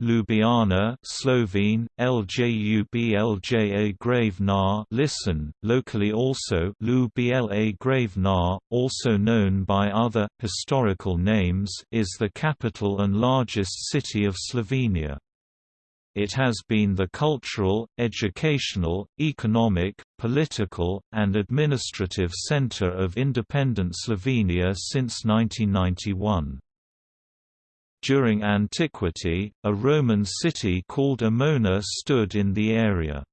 Ljubljana Slovene, Ljubljana Grave Na listen, locally also Ljubla Grave Na, also known by other, historical names is the capital and largest city of Slovenia. It has been the cultural, educational, economic, political, and administrative center of independent Slovenia since 1991. During antiquity, a Roman city called Emona stood in the area.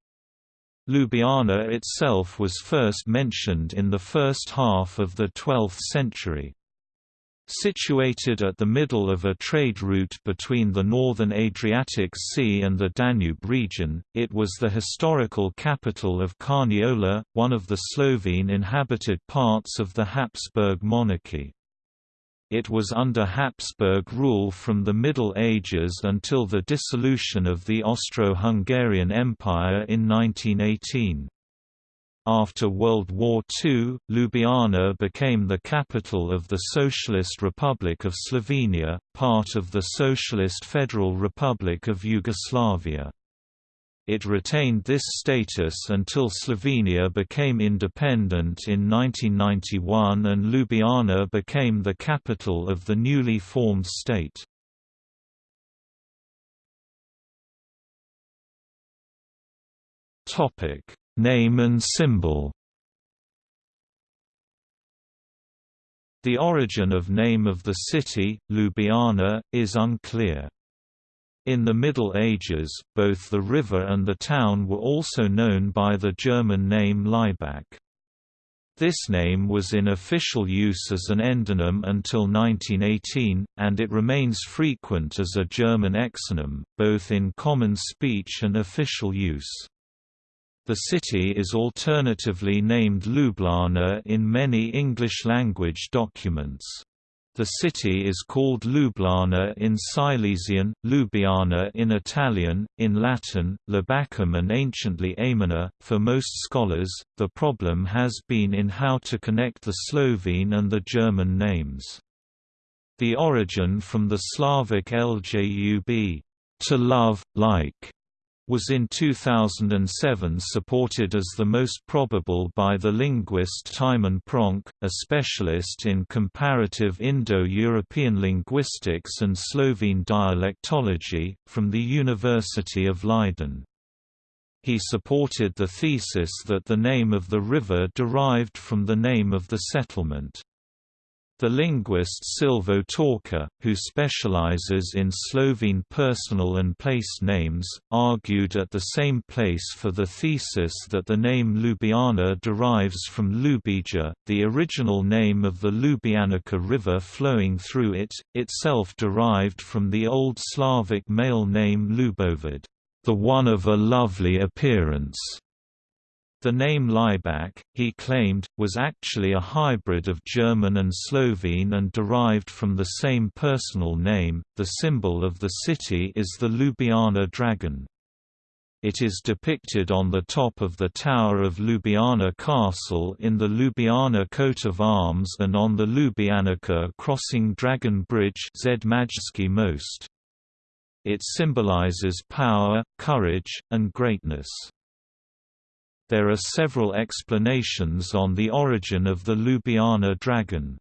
Ljubljana itself was first mentioned in the first half of the 12th century. Situated at the middle of a trade route between the northern Adriatic Sea and the Danube region, it was the historical capital of Carniola, one of the Slovene inhabited parts of the Habsburg monarchy. It was under Habsburg rule from the Middle Ages until the dissolution of the Austro-Hungarian Empire in 1918. After World War II, Ljubljana became the capital of the Socialist Republic of Slovenia, part of the Socialist Federal Republic of Yugoslavia. It retained this status until Slovenia became independent in 1991 and Ljubljana became the capital of the newly formed state. Topic Name and symbol The origin of name of the city, Ljubljana, is unclear. In the Middle Ages, both the river and the town were also known by the German name Laibach. This name was in official use as an endonym until 1918, and it remains frequent as a German exonym, both in common speech and official use. The city is alternatively named Ljubljana in many English-language documents. The city is called Ljubljana in Silesian, Ljubljana in Italian, in Latin, Labacum and anciently Amina. For most scholars, the problem has been in how to connect the Slovene and the German names. The origin from the Slavic ljub, to love, like, was in 2007 supported as the most probable by the linguist Tijmen Pronk, a specialist in comparative Indo-European linguistics and Slovene dialectology, from the University of Leiden. He supported the thesis that the name of the river derived from the name of the settlement. The linguist Silvo Torkar, who specializes in Slovene personal and place names, argued at the same place for the thesis that the name Ljubljana derives from Ljubija, the original name of the Ljubljanica river flowing through it, itself derived from the Old Slavic male name Ljubovid, the one of a lovely appearance. The name Laibach, he claimed, was actually a hybrid of German and Slovene and derived from the same personal name. The symbol of the city is the Ljubljana dragon. It is depicted on the top of the tower of Ljubljana Castle in the Ljubljana coat of arms and on the Ljubljanica crossing Dragon Bridge most. It symbolizes power, courage, and greatness. There are several explanations on the origin of the Ljubljana dragon.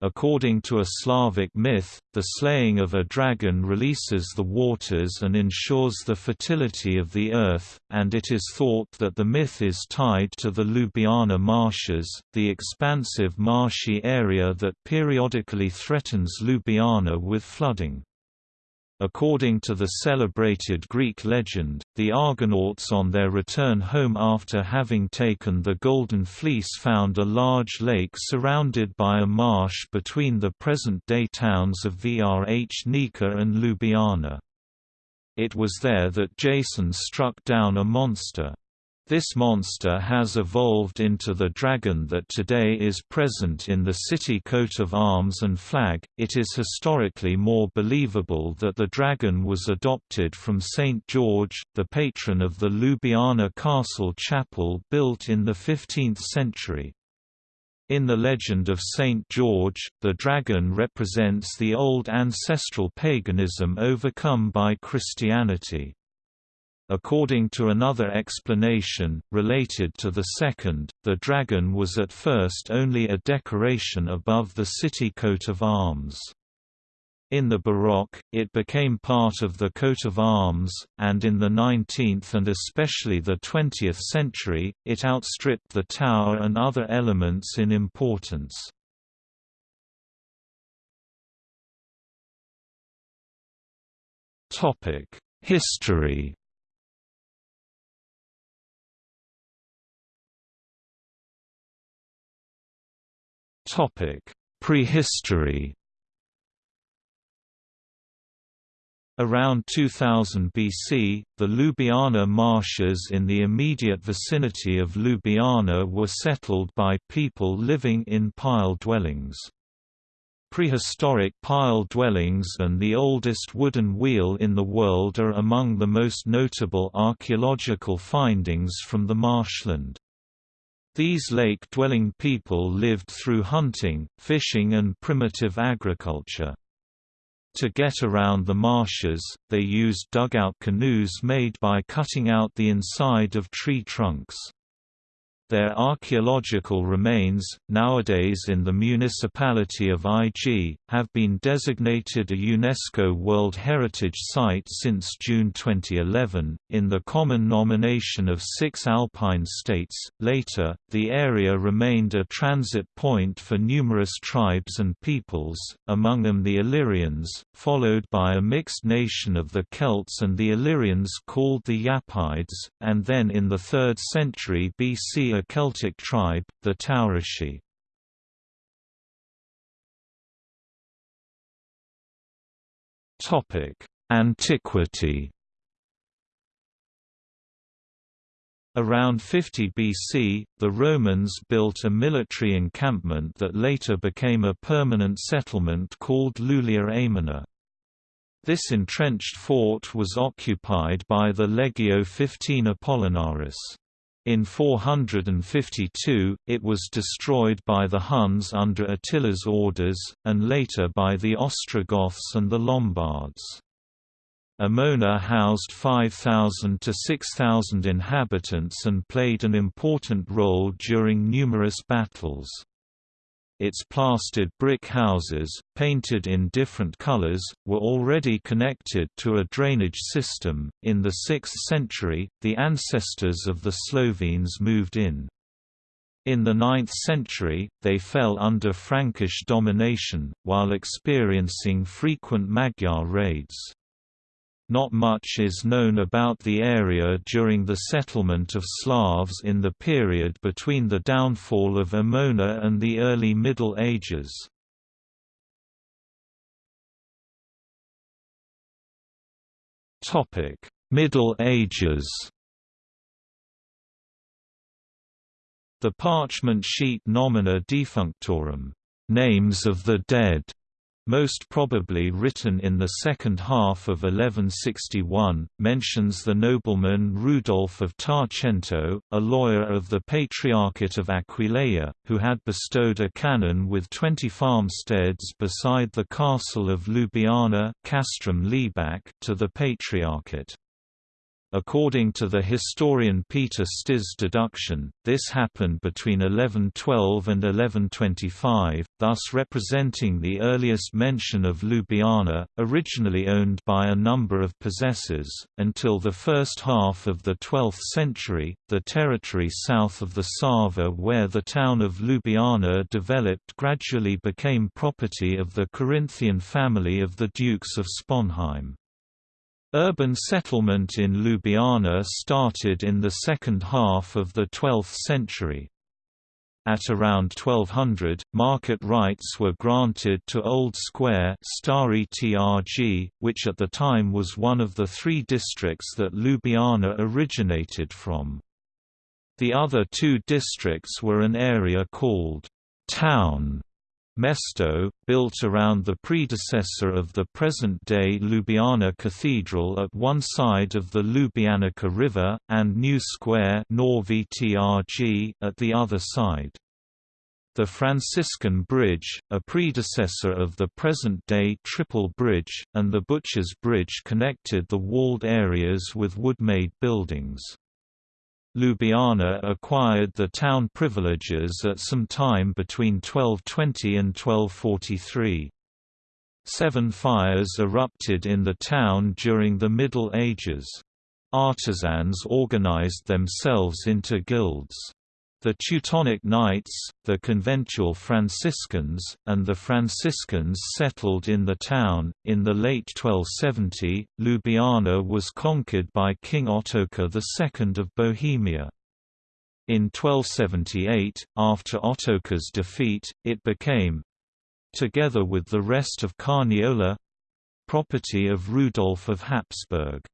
According to a Slavic myth, the slaying of a dragon releases the waters and ensures the fertility of the earth, and it is thought that the myth is tied to the Ljubljana marshes, the expansive marshy area that periodically threatens Ljubljana with flooding. According to the celebrated Greek legend, the Argonauts on their return home after having taken the Golden Fleece found a large lake surrounded by a marsh between the present-day towns of Vrhnica and Ljubljana. It was there that Jason struck down a monster. This monster has evolved into the dragon that today is present in the city coat of arms and flag. It is historically more believable that the dragon was adopted from Saint George, the patron of the Ljubljana Castle chapel built in the 15th century. In the legend of Saint George, the dragon represents the old ancestral paganism overcome by Christianity. According to another explanation, related to the second, the dragon was at first only a decoration above the city coat of arms. In the Baroque, it became part of the coat of arms, and in the 19th and especially the 20th century, it outstripped the tower and other elements in importance. History Prehistory Around 2000 BC, the Ljubljana marshes in the immediate vicinity of Ljubljana were settled by people living in pile dwellings. Prehistoric pile dwellings and the oldest wooden wheel in the world are among the most notable archaeological findings from the marshland. These lake-dwelling people lived through hunting, fishing and primitive agriculture. To get around the marshes, they used dugout canoes made by cutting out the inside of tree trunks. Their archaeological remains, nowadays in the municipality of IG, have been designated a UNESCO World Heritage Site since June 2011, in the common nomination of six alpine states. Later, the area remained a transit point for numerous tribes and peoples, among them the Illyrians, followed by a mixed nation of the Celts and the Illyrians called the Yapides, and then in the 3rd century BC a Celtic tribe, the Taurisci. Antiquity Around 50 BC, the Romans built a military encampment that later became a permanent settlement called Lulia Aemona. This entrenched fort was occupied by the Legio XV Apollinaris. In 452, it was destroyed by the Huns under Attila's orders, and later by the Ostrogoths and the Lombards. Aemona housed 5,000 to 6,000 inhabitants and played an important role during numerous battles. Its plastered brick houses, painted in different colors, were already connected to a drainage system. In the 6th century, the ancestors of the Slovenes moved in. In the 9th century, they fell under Frankish domination, while experiencing frequent Magyar raids. Not much is known about the area during the settlement of Slavs in the period between the downfall of Aemona and the early Middle Ages. Middle Ages The parchment sheet Nomina Defunctorum names of the dead", most probably written in the second half of 1161, mentions the nobleman Rudolf of Tarcento, a lawyer of the Patriarchate of Aquileia, who had bestowed a canon with twenty farmsteads beside the castle of Ljubljana to the Patriarchate. According to the historian Peter Štih's deduction, this happened between 1112 and 1125, thus representing the earliest mention of Ljubljana, originally owned by a number of possessors. Until the first half of the 12th century, the territory south of the Sava where the town of Ljubljana developed gradually became property of the Carinthian family of the Dukes of Sponheim. Urban settlement in Ljubljana started in the second half of the 12th century. At around 1200, market rights were granted to Old Square Stari Trg, which at the time was one of the three districts that Ljubljana originated from. The other two districts were an area called «town» Mesto, built around the predecessor of the present-day Ljubljana Cathedral at one side of the Ljubljanica River, and New Square at the other side. The Franciscan Bridge, a predecessor of the present-day Triple Bridge, and the Butchers Bridge connected the walled areas with wood-made buildings. Ljubljana acquired the town privileges at some time between 1220 and 1243. Seven fires erupted in the town during the Middle Ages. Artisans organized themselves into guilds. The Teutonic Knights, the conventual Franciscans, and the Franciscans settled in the town. In the late 1270, Ljubljana was conquered by King Ottokar II of Bohemia. In 1278, after Ottokar's defeat, it became together with the rest of Carniola property of Rudolf of Habsburg.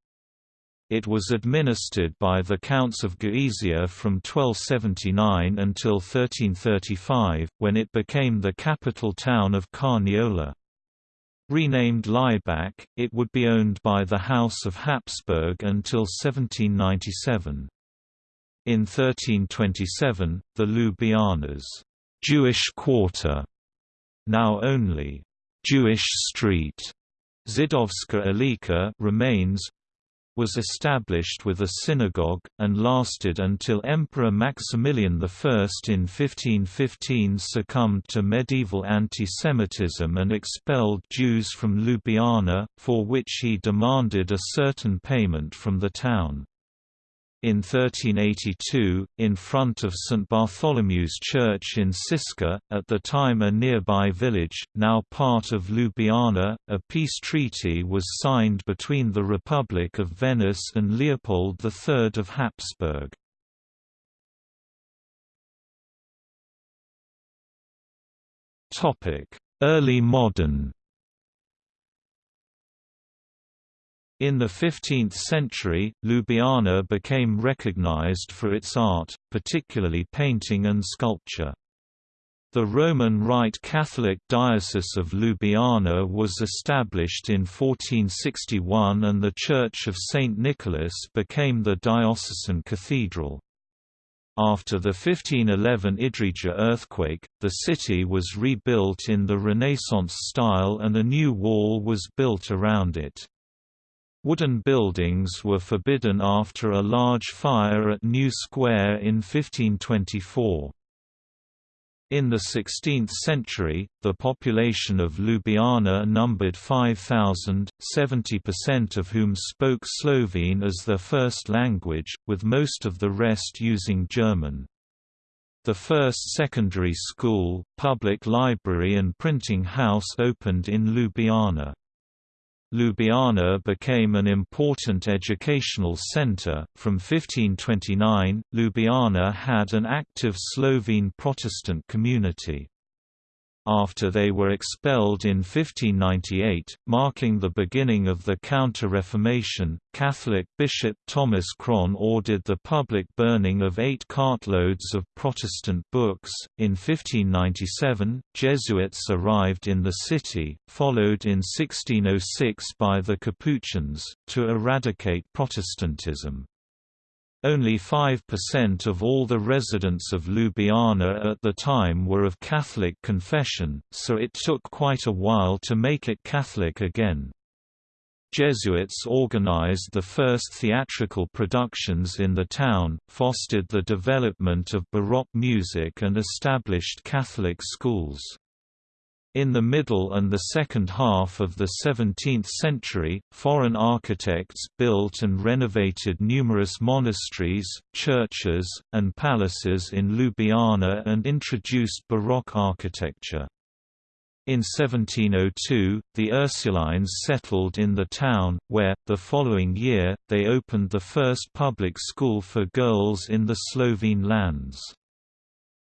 It was administered by the Counts of Gorizia from 1279 until 1335, when it became the capital town of Carniola. Renamed Laibach, it would be owned by the House of Habsburg until 1797. In 1327, the Ljubljanas Jewish Quarter, now only Jewish Street, Zidovska Ulica remains, was established with a synagogue, and lasted until Emperor Maximilian I in 1515 succumbed to medieval anti-Semitism and expelled Jews from Ljubljana, for which he demanded a certain payment from the town. In 1382, in front of St Bartholomew's Church in Siska, at the time a nearby village, now part of Ljubljana, a peace treaty was signed between the Republic of Venice and Leopold III of Habsburg. Early modern In the 15th century, Ljubljana became recognized for its art, particularly painting and sculpture. The Roman Rite Catholic Diocese of Ljubljana was established in 1461 and the Church of St. Nicholas became the diocesan cathedral. After the 1511 Idrija earthquake, the city was rebuilt in the Renaissance style and a new wall was built around it. Wooden buildings were forbidden after a large fire at New Square in 1524. In the 16th century, the population of Ljubljana numbered 5,000, 70% of whom spoke Slovene as their first language, with most of the rest using German. The first secondary school, public library and printing house opened in Ljubljana. Ljubljana became an important educational center. From 1529, Ljubljana had an active Slovene Protestant community. After they were expelled in 1598, marking the beginning of the Counter-Reformation, Catholic Bishop Thomas Chrön ordered the public burning of eight cartloads of Protestant books. In 1597, Jesuits arrived in the city, followed in 1606 by the Capuchins, to eradicate Protestantism. Only 5% of all the residents of Ljubljana at the time were of Catholic confession, so it took quite a while to make it Catholic again. Jesuits organized the first theatrical productions in the town, fostered the development of Baroque music and established Catholic schools. In the middle and the second half of the 17th century, foreign architects built and renovated numerous monasteries, churches, and palaces in Ljubljana and introduced Baroque architecture. In 1702, the Ursulines settled in the town, where, the following year, they opened the first public school for girls in the Slovene lands.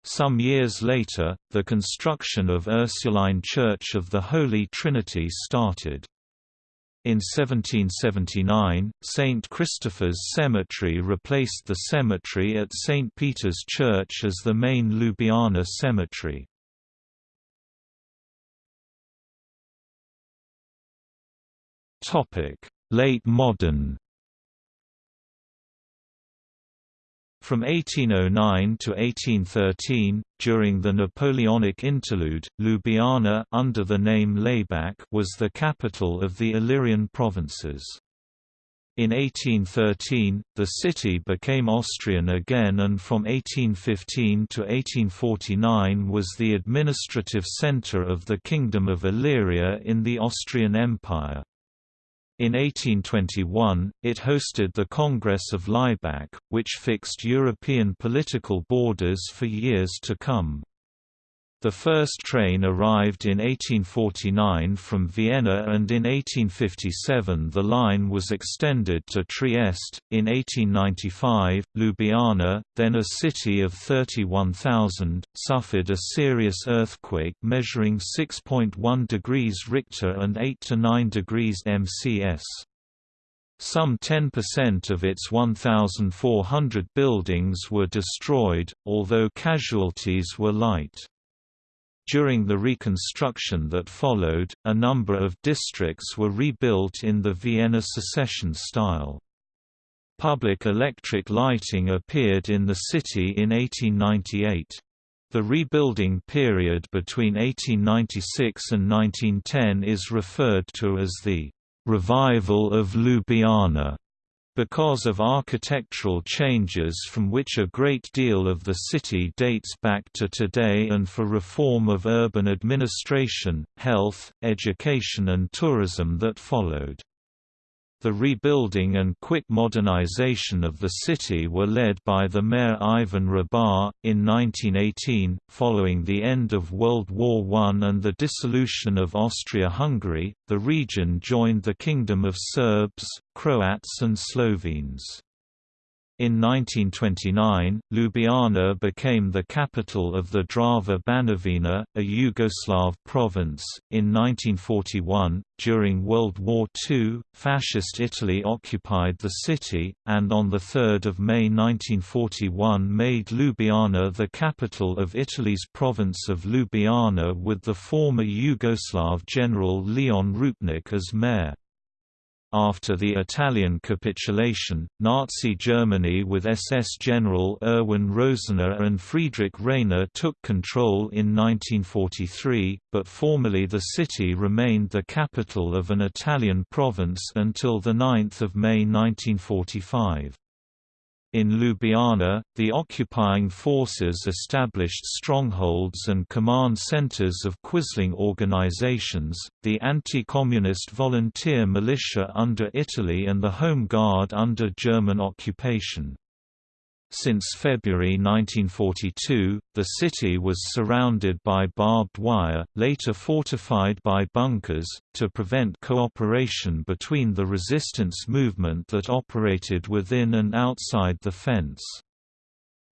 Some years later, the construction of Ursuline Church of the Holy Trinity started. In 1779, St. Christopher's Cemetery replaced the cemetery at St. Peter's Church as the main Ljubljana cemetery. Late modern From 1809 to 1813, during the Napoleonic interlude, Ljubljana under the name Laibach was the capital of the Illyrian provinces. In 1813, the city became Austrian again and from 1815 to 1849 was the administrative centre of the Kingdom of Illyria in the Austrian Empire. In 1821, it hosted the Congress of Laibach, which fixed European political borders for years to come. The first train arrived in 1849 from Vienna and in 1857 the line was extended to Trieste. In 1895, Ljubljana, then a city of 31,000, suffered a serious earthquake measuring 6.1 degrees Richter and 8 to 9 degrees MCS. Some 10% of its 1,400 buildings were destroyed, although casualties were light. During the reconstruction that followed, a number of districts were rebuilt in the Vienna secession style. Public electric lighting appeared in the city in 1898. The rebuilding period between 1896 and 1910 is referred to as the «revival of Ljubljana» because of architectural changes from which a great deal of the city dates back to today and for reform of urban administration, health, education and tourism that followed. The rebuilding and quick modernization of the city were led by the mayor Ivan Hribar. In 1918, following the end of World War I and the dissolution of Austria-Hungary, the region joined the Kingdom of Serbs, Croats and Slovenes. In 1929, Ljubljana became the capital of the Drava Banovina, a Yugoslav province. In 1941, during World War II, Fascist Italy occupied the city, and on 3 May 1941 made Ljubljana the capital of Italy's province of Ljubljana with the former Yugoslav general Leon Rupnik as mayor. After the Italian capitulation, Nazi Germany with SS General Erwin Rosener and Friedrich Rainer took control in 1943, but formally the city remained the capital of an Italian province until 9 May 1945. In Ljubljana, the occupying forces established strongholds and command centers of Quisling organizations, the anti-communist volunteer militia under Italy and the Home Guard under German occupation. Since February 1942, the city was surrounded by barbed wire, later fortified by bunkers, to prevent cooperation between the resistance movement that operated within and outside the fence.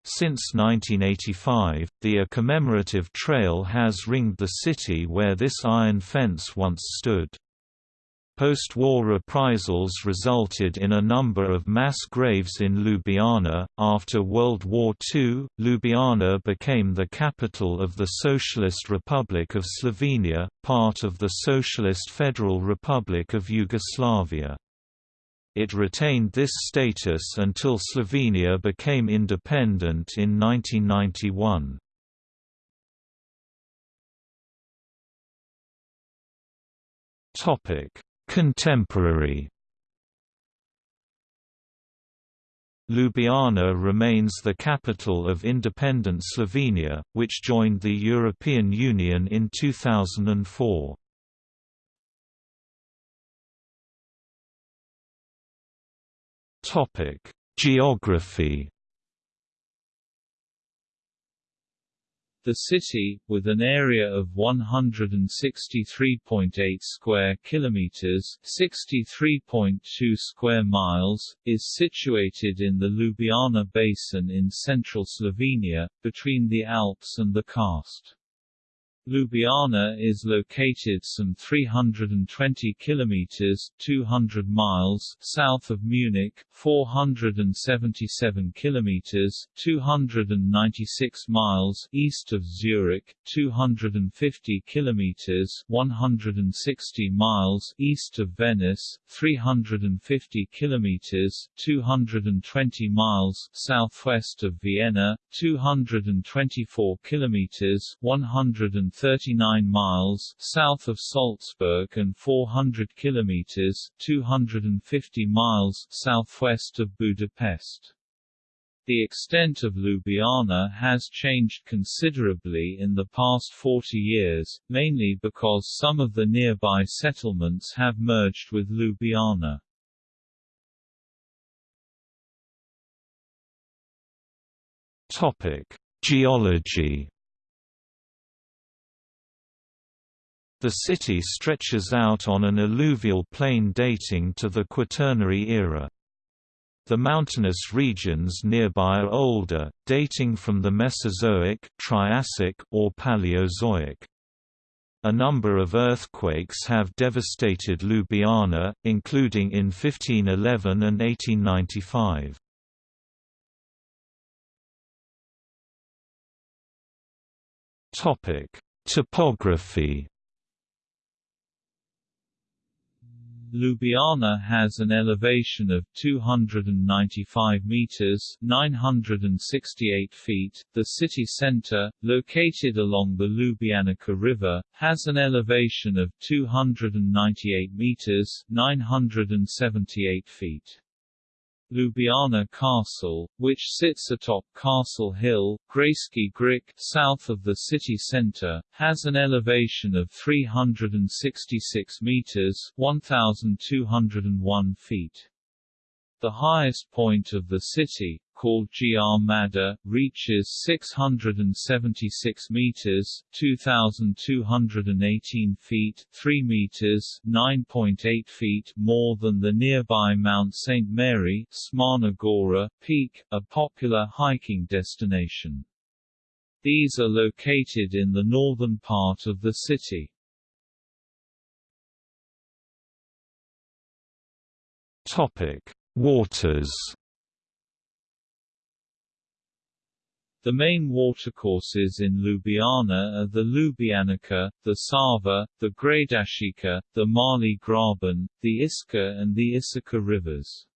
Since 1985, the A commemorative trail has ringed the city where this iron fence once stood. Post-war reprisals resulted in a number of mass graves in Ljubljana. After World War II, Ljubljana became the capital of the Socialist Republic of Slovenia, part of the Socialist Federal Republic of Yugoslavia. It retained this status until Slovenia became independent in 1991. Topic Contemporary Ljubljana remains the capital of independent Slovenia, which joined the European Union in 2004. Geography The city, with an area of 163.8 square kilometers (63.2 square miles), is situated in the Ljubljana basin in central Slovenia, between the Alps and the Karst. Ljubljana is located some 320 kilometers (200 miles) south of Munich, 477 kilometers (296 miles) east of Zurich, 250 kilometers (160 miles) east of Venice, 350 kilometers (220 miles) southwest of Vienna, 224 kilometers (100 39 miles south of Salzburg and 400 kilometers 250 miles southwest of Budapest. The extent of Ljubljana has changed considerably in the past 40 years, mainly because some of the nearby settlements have merged with Ljubljana. Topic: Geology The city stretches out on an alluvial plain dating to the Quaternary era. The mountainous regions nearby are older, dating from the Mesozoic, Triassic, or Paleozoic. A number of earthquakes have devastated Ljubljana, including in 1511 and 1895. Topography Ljubljana has an elevation of 295 meters (968 feet). The city center, located along the Ljubljanica River, has an elevation of 298 meters (978 feet). Ljubljana Castle, which sits atop Castle Hill, Grajski Grič, south of the city center, has an elevation of 366 meters (1,201 feet). The highest point of the city, called Grmada, reaches 676 meters (2,218 feet, 3 meters, 9.8 feet) more than the nearby Mount St. Mary Šmarna Gora peak, a popular hiking destination. These are located in the northern part of the city. Topic: Waters The main watercourses in Ljubljana are the Ljubljanica, the Sava, the Gradaščica, the Mali Graben, the Iska and the Isača rivers.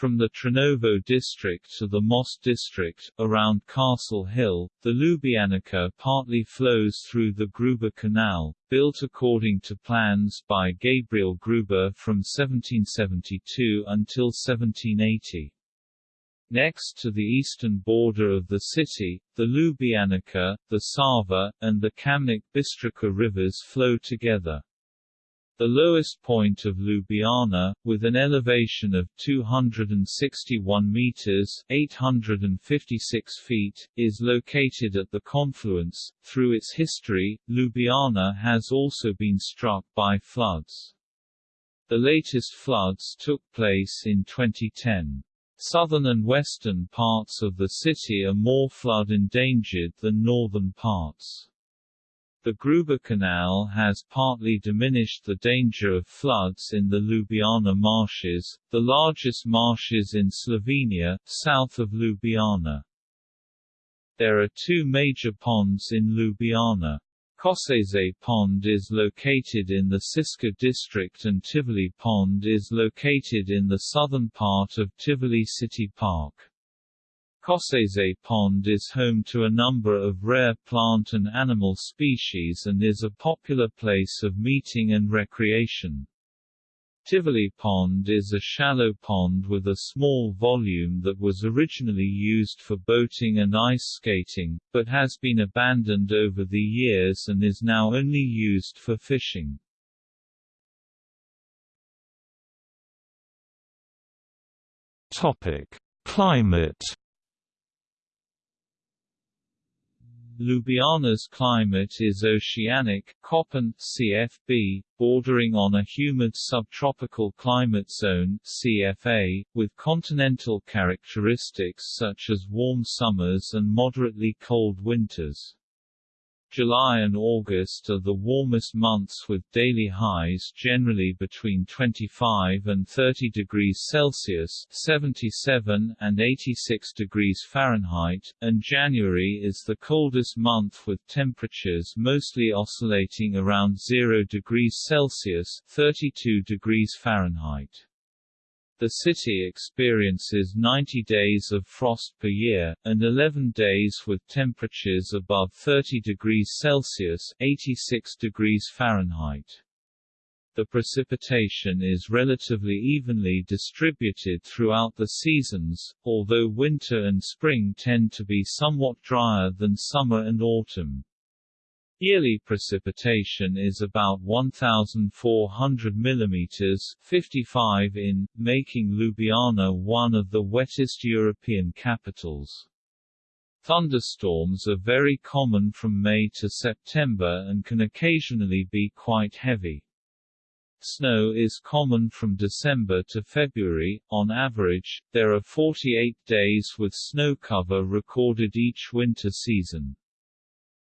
From the Trnovo district to the Most district, around Castle Hill, the Ljubljanica partly flows through the Gruber Canal, built according to plans by Gabriel Gruber from 1772 until 1780. Next to the eastern border of the city, the Ljubljanica, the Sava, and the Kamnik-Bistrica rivers flow together. The lowest point of Ljubljana, with an elevation of 261 meters (856 feet), is located at the confluence. Through its history, Ljubljana has also been struck by floods. The latest floods took place in 2010. Southern and western parts of the city are more flood-endangered than northern parts. The Gruber Canal has partly diminished the danger of floods in the Ljubljana marshes, the largest marshes in Slovenia, south of Ljubljana. There are two major ponds in Ljubljana. Koseze Pond is located in the Siska district and Tivoli Pond is located in the southern part of Tivoli City Park. Koseze Pond is home to a number of rare plant and animal species and is a popular place of meeting and recreation. Tivoli Pond is a shallow pond with a small volume that was originally used for boating and ice skating, but has been abandoned over the years and is now only used for fishing. Topic: Climate Ljubljana's climate is oceanic Köppen, CFB, bordering on a humid subtropical climate zone CFA, with continental characteristics such as warm summers and moderately cold winters. July and August are the warmest months with daily highs generally between 25 and 30 degrees Celsius 77 and 86 degrees Fahrenheit, and January is the coldest month with temperatures mostly oscillating around 0 degrees Celsius 32 degrees Fahrenheit. The city experiences 90 days of frost per year, and 11 days with temperatures above 30 degrees Celsius 86 degrees Fahrenheit. The precipitation is relatively evenly distributed throughout the seasons, although winter and spring tend to be somewhat drier than summer and autumn. Yearly precipitation is about 1,400 mm 55 in, making Ljubljana one of the wettest European capitals. Thunderstorms are very common from May to September and can occasionally be quite heavy. Snow is common from December to February. On average, there are 48 days with snow cover recorded each winter season.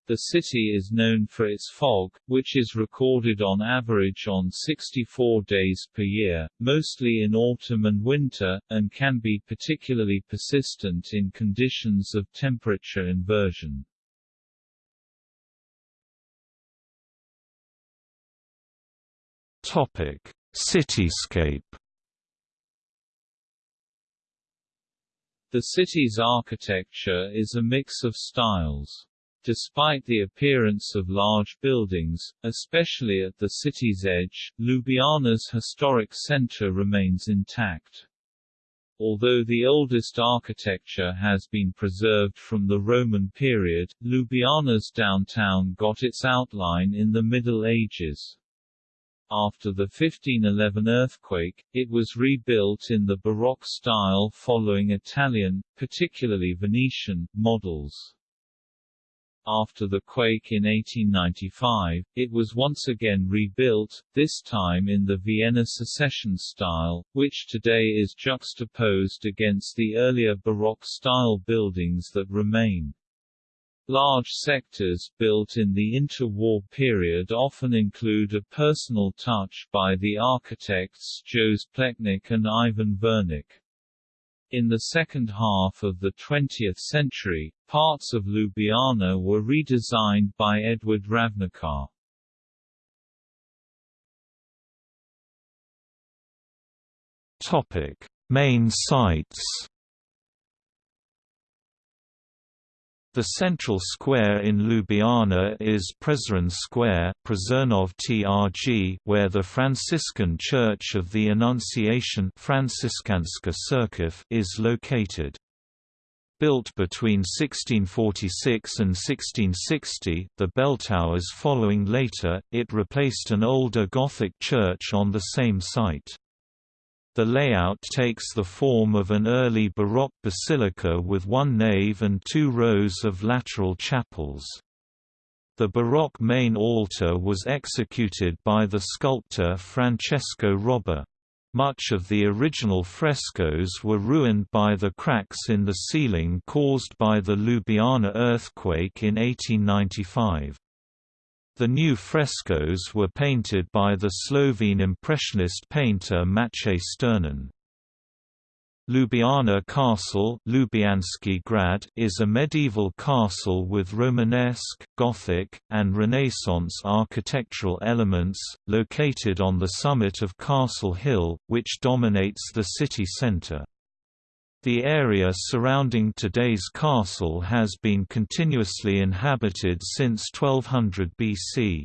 The city is known for its fog, which is recorded on average on 64 days per year, mostly in autumn and winter, and can be particularly persistent in conditions of temperature inversion. Topic: Cityscape. The city's architecture is a mix of styles. Despite the appearance of large buildings, especially at the city's edge, Ljubljana's historic center remains intact. Although the oldest architecture has been preserved from the Roman period, Ljubljana's downtown got its outline in the Middle Ages. After the 1511 earthquake, it was rebuilt in the Baroque style following Italian, particularly Venetian, models. After the quake in 1895, it was once again rebuilt, this time in the Vienna Secession style, which today is juxtaposed against the earlier Baroque-style buildings that remain. Large sectors built in the interwar period often include a personal touch by the architects Jože Plečnik and Ivan Vurnik. In the second half of the 20th century, parts of Ljubljana were redesigned by Edvard Ravnikar. Topic: Main sites The central square in Ljubljana is Prešeren Square TRG, where the Franciscan Church of the Annunciation is located. Built between 1646 and 1660, the bell towers following later, it replaced an older Gothic church on the same site. The layout takes the form of an early Baroque basilica with one nave and two rows of lateral chapels. The Baroque main altar was executed by the sculptor Francesco Robba. Much of the original frescoes were ruined by the cracks in the ceiling caused by the Ljubljana earthquake in 1895. The new frescoes were painted by the Slovene Impressionist painter Matej Sternen. Ljubljana Castle grad is a medieval castle with Romanesque, Gothic, and Renaissance architectural elements, located on the summit of Castle Hill, which dominates the city centre. The area surrounding today's castle has been continuously inhabited since 1200 BC.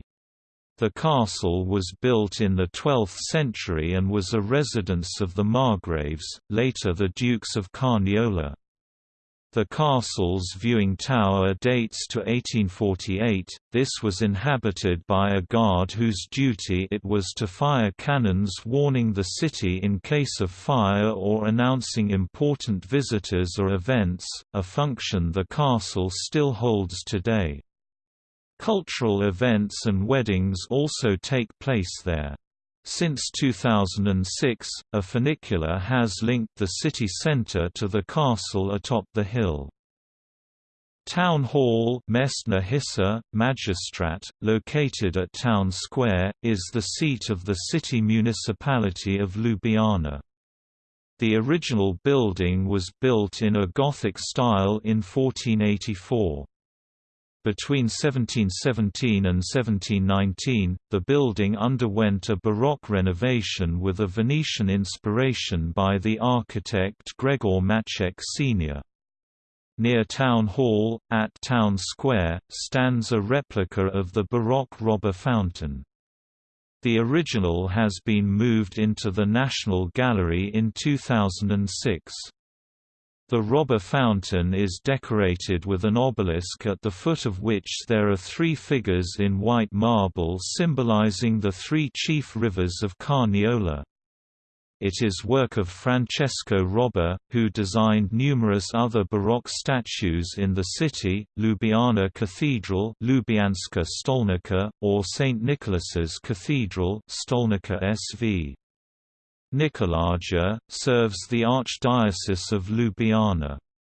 The castle was built in the 12th century and was a residence of the Margraves, later the Dukes of Carniola. The castle's viewing tower dates to 1848. This was inhabited by a guard whose duty it was to fire cannons warning the city in case of fire or announcing important visitors or events, a function the castle still holds today. Cultural events and weddings also take place there. Since 2006, a funicular has linked the city centre to the castle atop the hill. Town Hall Magistrat, located at Town Square, is the seat of the city municipality of Ljubljana. The original building was built in a Gothic style in 1484. Between 1717 and 1719, the building underwent a Baroque renovation with a Venetian inspiration by the architect Gregor Maček Sr. Near Town Hall, at Town Square, stands a replica of the Baroque Robba fountain. The original has been moved into the National Gallery in 2006. The Robba fountain is decorated with an obelisk at the foot of which there are three figures in white marble symbolizing the three chief rivers of Carniola. It is work of Francesco Robba, who designed numerous other Baroque statues in the city, Ljubljana Cathedral Ljubljanska Stolnica, or St. Nicholas's Cathedral Stolnica SV. Nikolaja, serves the Archdiocese of Ljubljana.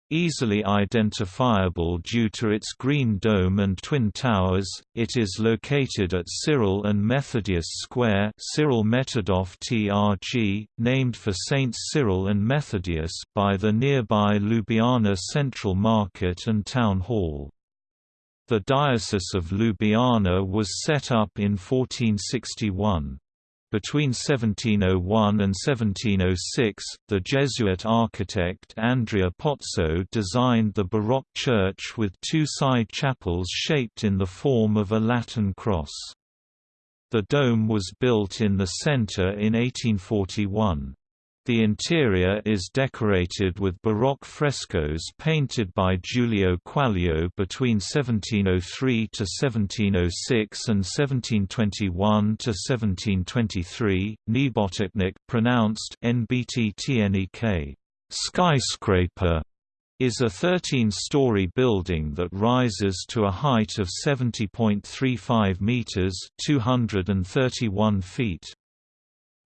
Easily identifiable due to its green dome and twin towers, it is located at Cyril and Methodius Square Ciril Metodov TRG, named for Saints Cyril and Methodius by the nearby Ljubljana Central Market and Town Hall. The Diocese of Ljubljana was set up in 1461. Between 1701 and 1706, the Jesuit architect Andrea Pozzo designed the Baroque church with two side chapels shaped in the form of a Latin cross. The dome was built in the center in 1841. The interior is decorated with Baroque frescoes painted by Giulio Quaglio between 1703 to 1706 and 1721 to 1723. Nebotičnik pronounced NBTTNEK, skyscraper, is a 13-story building that rises to a height of 70.35 meters, 231 feet.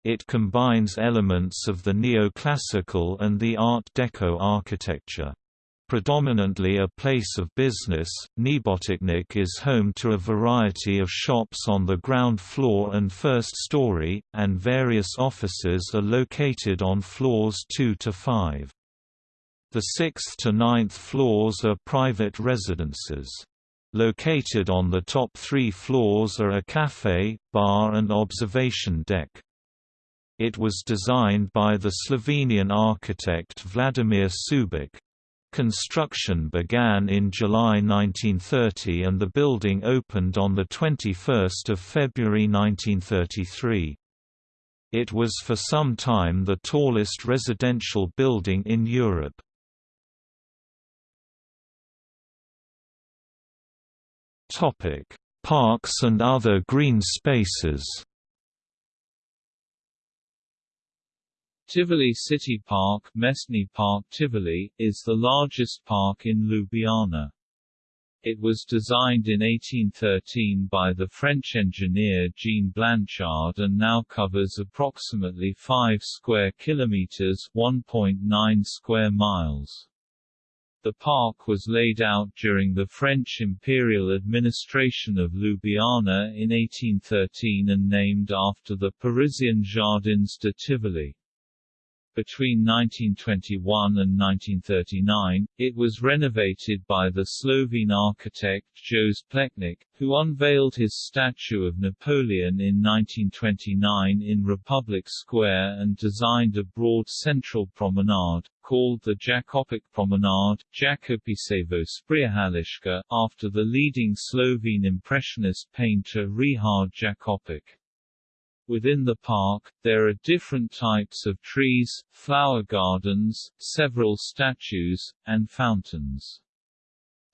It combines elements of the neoclassical and the Art Deco architecture. Predominantly a place of business, Nebotičnik is home to a variety of shops on the ground floor and first story, and various offices are located on floors 2 to 5. The 6th to 9th floors are private residences. Located on the top three floors are a cafe, bar and observation deck. It was designed by the Slovenian architect Vladimir Šubic. Construction began in July 1930 and the building opened on 21 February 1933. It was for some time the tallest residential building in Europe. Parks and other green spaces Tivoli City Park, Mestni Park Tivoli, is the largest park in Ljubljana. It was designed in 1813 by the French engineer Jean Blanchard and now covers approximately 5 square kilometers, 1.9 square miles. The park was laid out during the French imperial administration of Ljubljana in 1813 and named after the Parisian Jardins de Tivoli. Between 1921 and 1939, it was renovated by the Slovene architect Jože Plečnik, who unveiled his statue of Napoleon in 1929 in Republic Square and designed a broad central promenade, called the Jakopič Promenade Jakopičevo Sprehajališče, after the leading Slovene Impressionist painter Rihard Jakopič. Within the park, there are different types of trees, flower gardens, several statues, and fountains.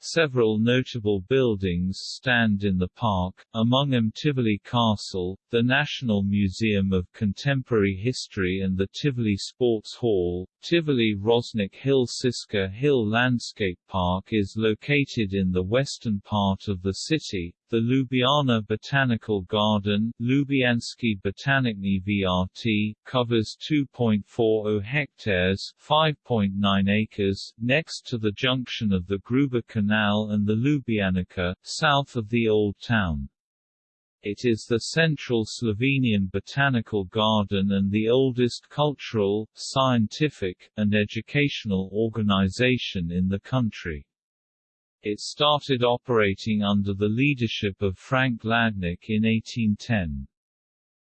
Several notable buildings stand in the park, among them Tivoli Castle, the National Museum of Contemporary History and the Tivoli Sports Hall. Tivoli Rožnik Hill Šiška Hill Landscape Park is located in the western part of the city. The Ljubljana Botanical Garden Ljubljanski Botanični VRT, covers 2.40 hectares 5.9 acres, next to the junction of the Gruber Canal and the Ljubljanica, south of the Old Town. It is the central Slovenian botanical garden and the oldest cultural, scientific, and educational organization in the country. It started operating under the leadership of Franc Hladnik in 1810.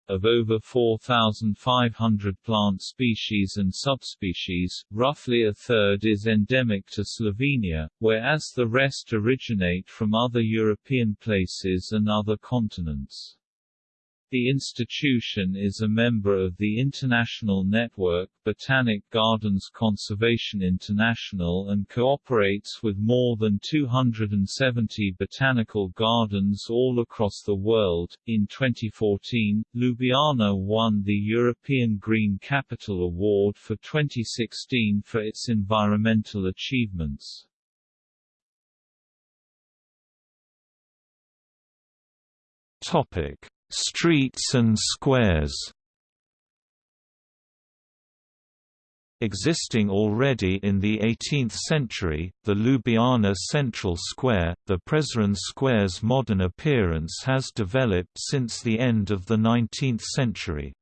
Of over 4,500 plant species and subspecies, roughly a third is endemic to Slovenia, whereas the rest originate from other European places and other continents. The institution is a member of the international network Botanic Gardens Conservation International and cooperates with more than 270 botanical gardens all across the world. In 2014, Ljubljana won the European Green Capital Award for 2016 for its environmental achievements. Topic Streets and squares Existing already in the 18th century, the Ljubljana Central Square, the Prešeren Square's modern appearance has developed since the end of the 19th century.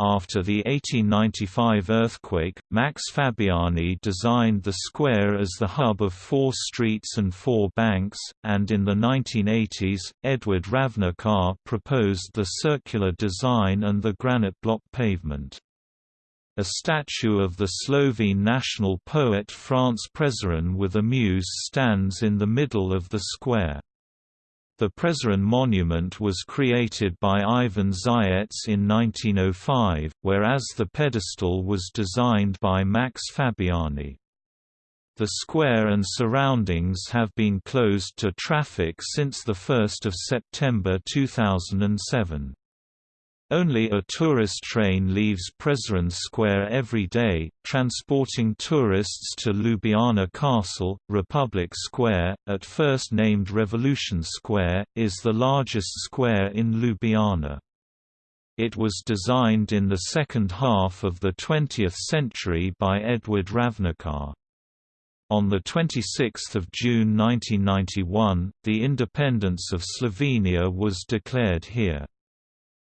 After the 1895 earthquake, Max Fabiani designed the square as the hub of four streets and four banks, and in the 1980s, Edvard Ravnikar proposed the circular design and the granite block pavement. A statue of the Slovene national poet France Prešeren with a muse stands in the middle of the square. The Prešeren monument was created by Ivan Zajec in 1905, whereas the pedestal was designed by Max Fabiani. The square and surroundings have been closed to traffic since 1 September 2007. Only a tourist train leaves Prešeren Square every day, transporting tourists to Ljubljana Castle. Republic Square, at first named Revolution Square, is the largest square in Ljubljana. It was designed in the second half of the 20th century by Edvard Ravnikar. On 26 June 1991, the independence of Slovenia was declared here.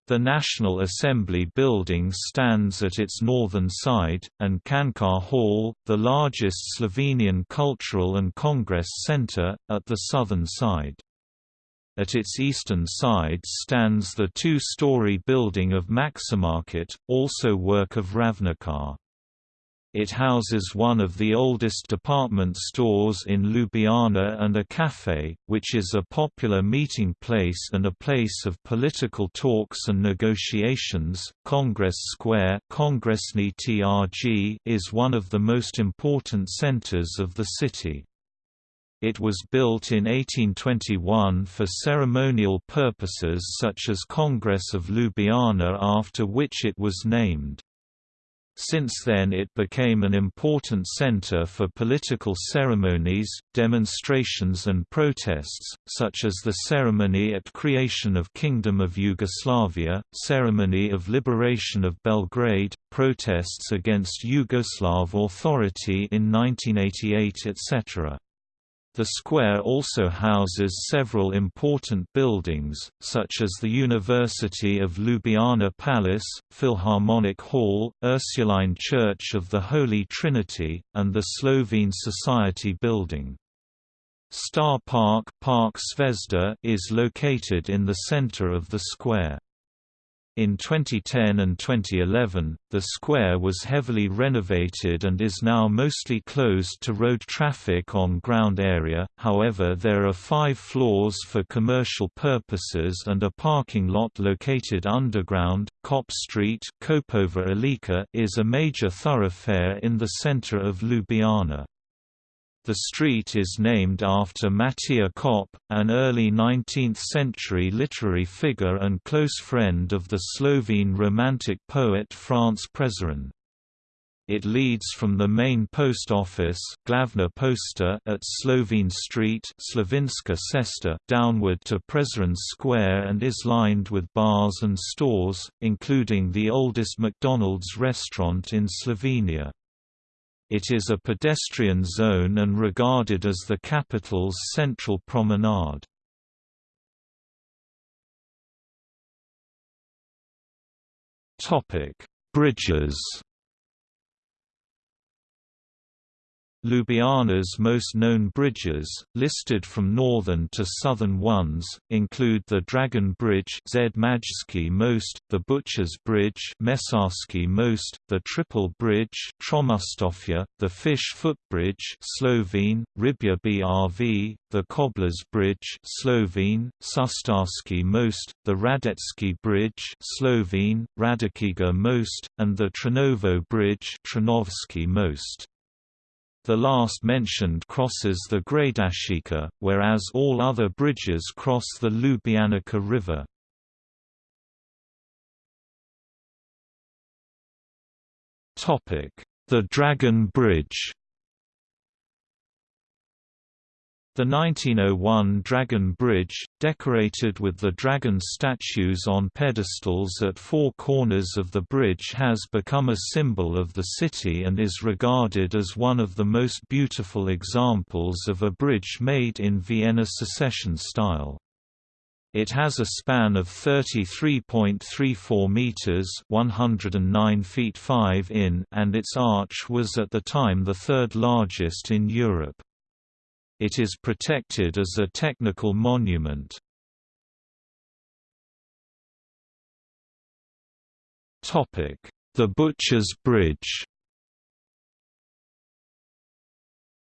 The National Assembly building stands at its northern side, and Cankar Hall, the largest Slovenian cultural and congress centre, at the southern side. At its eastern side stands the two-story building of Maximarket, also work of Ravnikar. It houses one of the oldest department stores in Ljubljana and a café, which is a popular meeting place and a place of political talks and negotiations. Congress Square is one of the most important centers of the city. It was built in 1821 for ceremonial purposes such as Congress of Ljubljana after which it was named. Since then it became an important center for political ceremonies, demonstrations and protests, such as the ceremony at creation of Kingdom of Yugoslavia, ceremony of liberation of Belgrade, protests against Yugoslav authority in 1988 etc. The square also houses several important buildings, such as the University of Ljubljana Palace, Philharmonic Hall, Ursuline Church of the Holy Trinity, and the Slovene Society Building. Star Park, Park is located in the center of the square. In 2010 and 2011, the square was heavily renovated and is now mostly closed to road traffic on ground area, however there are five floors for commercial purposes and a parking lot located underground. Kop Street is a major thoroughfare in the center of Ljubljana. The street is named after Matija Kop, an early 19th-century literary figure and close friend of the Slovene Romantic poet France Prešeren. It leads from the main post office Glavna Pošta at Slovene Street Cesta downward to Prešeren Square and is lined with bars and stores, including the oldest McDonald's restaurant in Slovenia. It is a pedestrian zone and regarded as the capital's central promenade. Bridges Ljubljana's most known bridges, listed from northern to southern ones, include the Dragon Bridge most, the Butcher's Bridge most, the Triple Bridge the Fish Footbridge Slovene, Ribja Brv, the Cobbler's Bridge Slovene, Šuštarski most, the Radetzky Bridge Slovene, Radakiga most, and the Trnovo Bridge most. The last mentioned crosses the Gradaščica, whereas all other bridges cross the Ljubljanica River. The Dragon Bridge The 1901 Dragon Bridge, decorated with the dragon statues on pedestals at four corners of the bridge has become a symbol of the city and is regarded as one of the most beautiful examples of a bridge made in Vienna secession style. It has a span of 33.34 meters, 109 feet 5 in, and its arch was at the time the third largest in Europe. It is protected as a technical monument. The Butcher's Bridge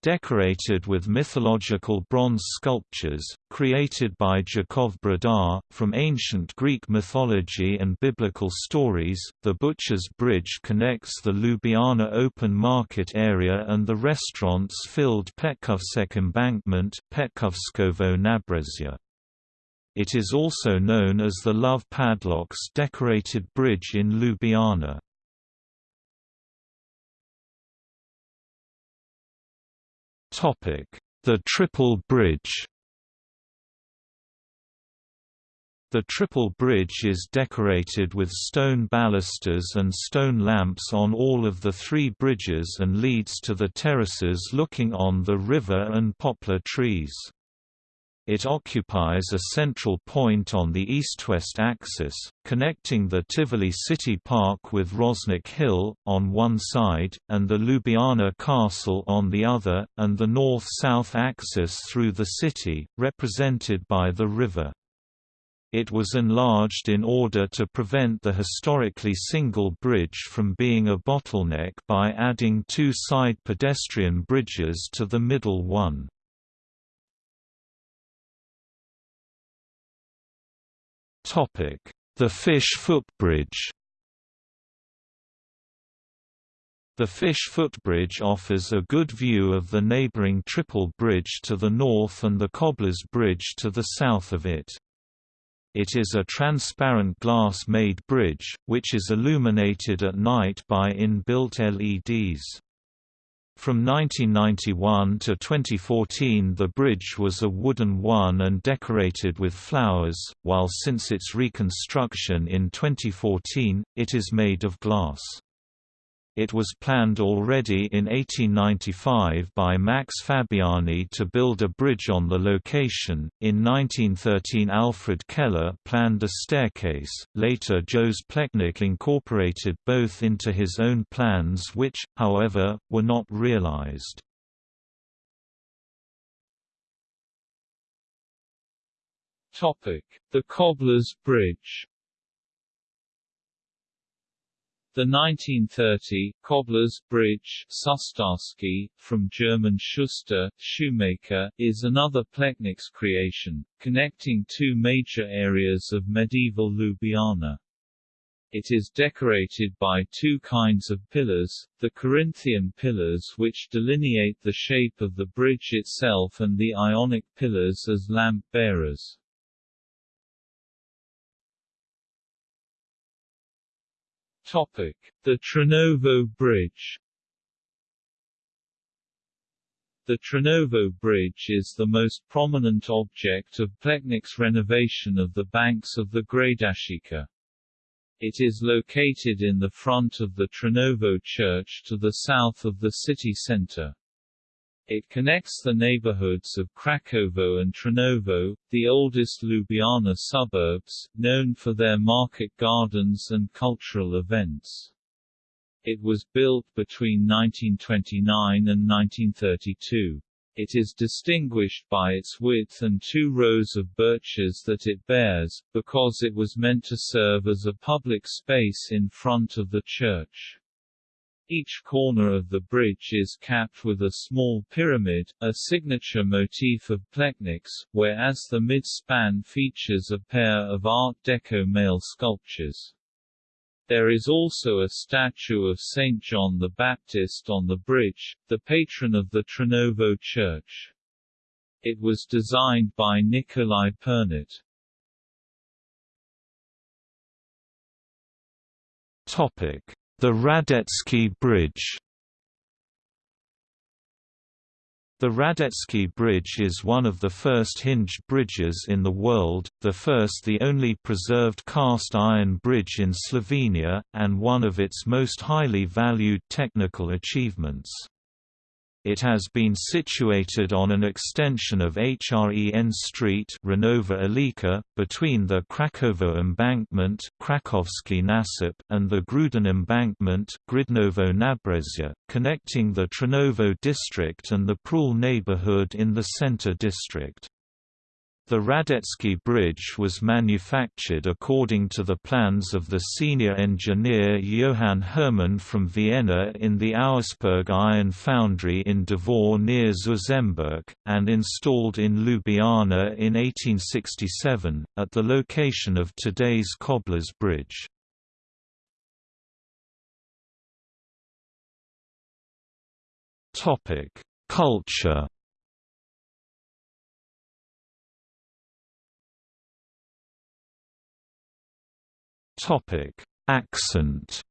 decorated with mythological bronze sculptures, created by Jakov Brdar, from ancient Greek mythology and biblical stories. The Butcher's Bridge connects the Ljubljana open market area and the restaurants filled Petkovšek embankment Petkovškovo Nabrežje. It is also known as the Love Padlocks decorated bridge in Ljubljana. The Triple Bridge The Triple Bridge is decorated with stone balusters and stone lamps on all of the three bridges and leads to the terraces looking on the river and poplar trees. It occupies a central point on the east-west axis, connecting the Tivoli City Park with Rožnik Hill, on one side, and the Ljubljana Castle on the other, and the north-south axis through the city, represented by the river. It was enlarged in order to prevent the historically single bridge from being a bottleneck by adding two side pedestrian bridges to the middle one. The Fish Footbridge The Fish Footbridge offers a good view of the neighboring Triple Bridge to the north and the Cobbler's Bridge to the south of it. It is a transparent glass-made bridge, which is illuminated at night by in-built LEDs. From 1991 to 2014 the bridge was a wooden one and decorated with flowers, while since its reconstruction in 2014, it is made of glass. It was planned already in 1895 by Max Fabiani to build a bridge on the location. In 1913, Alfred Keller planned a staircase. Later, Jože Plečnik incorporated both into his own plans, which, however, were not realized. Topic: The Cobbler's Bridge. The 1930 Cobbler's Bridge Šuštarski, from German Schuster, shoemaker, is another Plečnik's creation, connecting two major areas of medieval Ljubljana. It is decorated by two kinds of pillars, the Corinthian pillars which delineate the shape of the bridge itself and the Ionic pillars as lamp Topic: The Trnovo Bridge. The Trnovo Bridge is the most prominent object of Plečnik's renovation of the banks of the Gradaščica. It is located in the front of the Trnovo Church to the south of the city centre. It connects the neighborhoods of Krakovo and Trnovo, the oldest Ljubljana suburbs, known for their market gardens and cultural events. It was built between 1929 and 1932. It is distinguished by its width and two rows of birches that it bears, because it was meant to serve as a public space in front of the church. Each corner of the bridge is capped with a small pyramid, a signature motif of Plečnik's, whereas the mid-span features a pair of Art Deco male sculptures. There is also a statue of St. John the Baptist on the bridge, the patron of the Trnovo Church. It was designed by Nikolaj Pirnat. Topic: The Radetzky Bridge The Radetzky Bridge is one of the first hinged bridges in the world, the first the only preserved cast iron bridge in Slovenia, and one of its most highly valued technical achievements. It has been situated on an extension of Hren Street Hrenova Ulica, between the Krakovo Embankment Krakovski Nasip and the Gruden Embankment Grudnovo Nabrežje, connecting the Trnovo district and the Prul neighborhood in the center district. The Radetzky Bridge was manufactured according to the plans of the senior engineer Johann Hermann from Vienna in the Auersperg Iron Foundry in Dvor near Žužemberk, and installed in Ljubljana in 1867, at the location of today's Cobbler's Bridge. Culture Topic: Accent.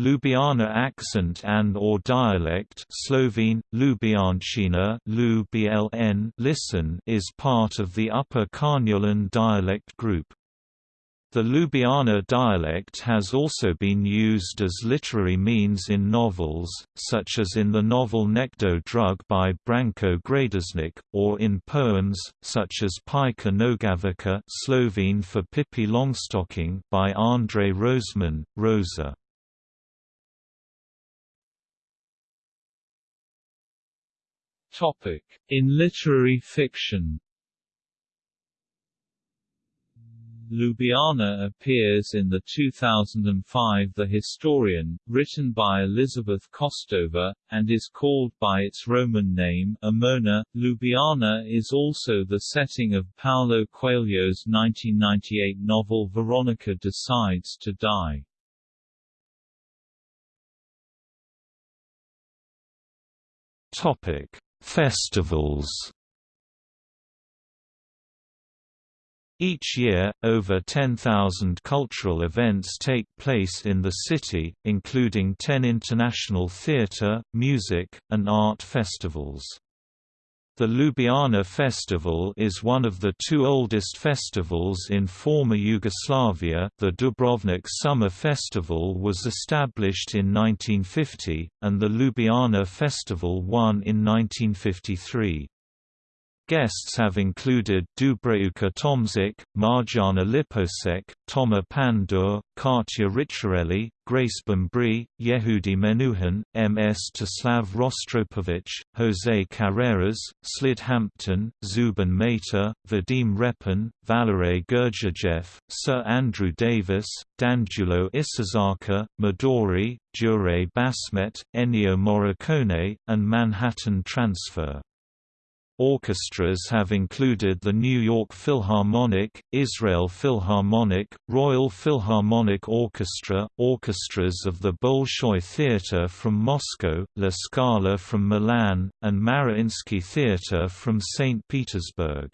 Ljubljana accent and or dialect Slovene, Ljubljančina listen is part of the Upper Carniolan dialect group. The Ljubljana dialect has also been used as literary means in novels, such as in the novel Nekdo Drug by Branko Gradišnik, or in poems, such as Pika Nogavica Slovene for Pippi Longstocking by Andrej Rozman, Roza. In literary fiction Ljubljana appears in the 2005 The Historian, written by Elizabeth Kostova, and is called by its Roman name Aemona. Ljubljana is also the setting of Paulo Coelho's 1998 novel Veronika Decides to Die. Topic: Festivals Each year, over 10,000 cultural events take place in the city, including 10 international theatre, music, and art festivals. The Ljubljana Festival is one of the two oldest festivals in former Yugoslavia. The Dubrovnik Summer Festival was established in 1950, and the Ljubljana Festival won in 1953. Guests have included Dubravka Tomšič, Marjana Lipovšek, Toma Pandur, Katia Ricciarelli, Grace Bumbry, Yehudi Menuhin, Mstislav Rostropovich, Jose Carreras, Slide Hampton, Zubin Mehta, Vadim Repin, Valery Gergiev, Sir Andrew Davis, Danjulo Ishizaka, Midori, Yuri Bashmet, Ennio Morricone, and Manhattan Transfer. Orchestras have included the New York Philharmonic, Israel Philharmonic, Royal Philharmonic Orchestra, orchestras of the Bolshoi Theatre from Moscow, La Scala from Milan, and Mariinsky Theatre from St. Petersburg.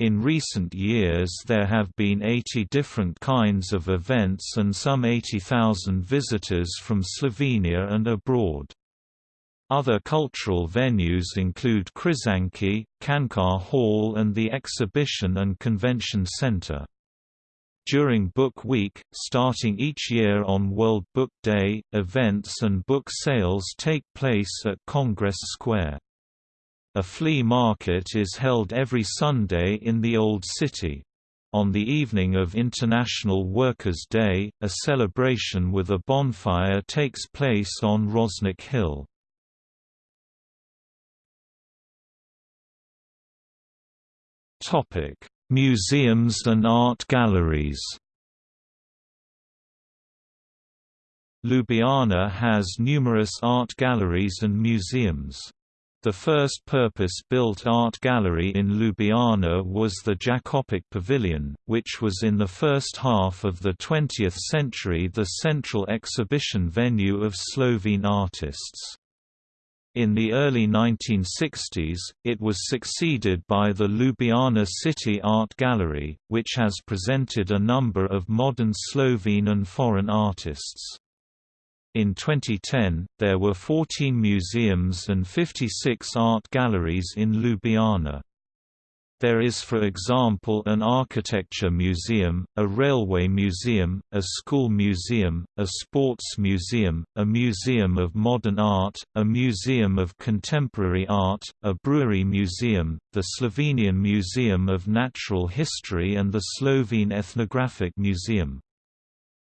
In recent years there have been 80 different kinds of events and some 80,000 visitors from Slovenia and abroad. Other cultural venues include Križanke, Cankar Hall and the Exhibition and Convention Center. During Book Week, starting each year on World Book Day, events and book sales take place at Congress Square. A flea market is held every Sunday in the Old City. On the evening of International Workers' Day, a celebration with a bonfire takes place on Rožnik Hill. Museums and art galleries Ljubljana has numerous art galleries and museums. The first purpose-built art gallery in Ljubljana was the Jakopič Pavilion, which was in the first half of the 20th century the central exhibition venue of Slovene artists. In the early 1960s, it was succeeded by the Ljubljana City Art Gallery, which has presented a number of modern Slovene and foreign artists. In 2010, there were 14 museums and 56 art galleries in Ljubljana. There is for example an architecture museum, a railway museum, a school museum, a sports museum, a museum of modern art, a museum of contemporary art, a brewery museum, the Slovenian Museum of Natural History and the Slovene Ethnographic Museum.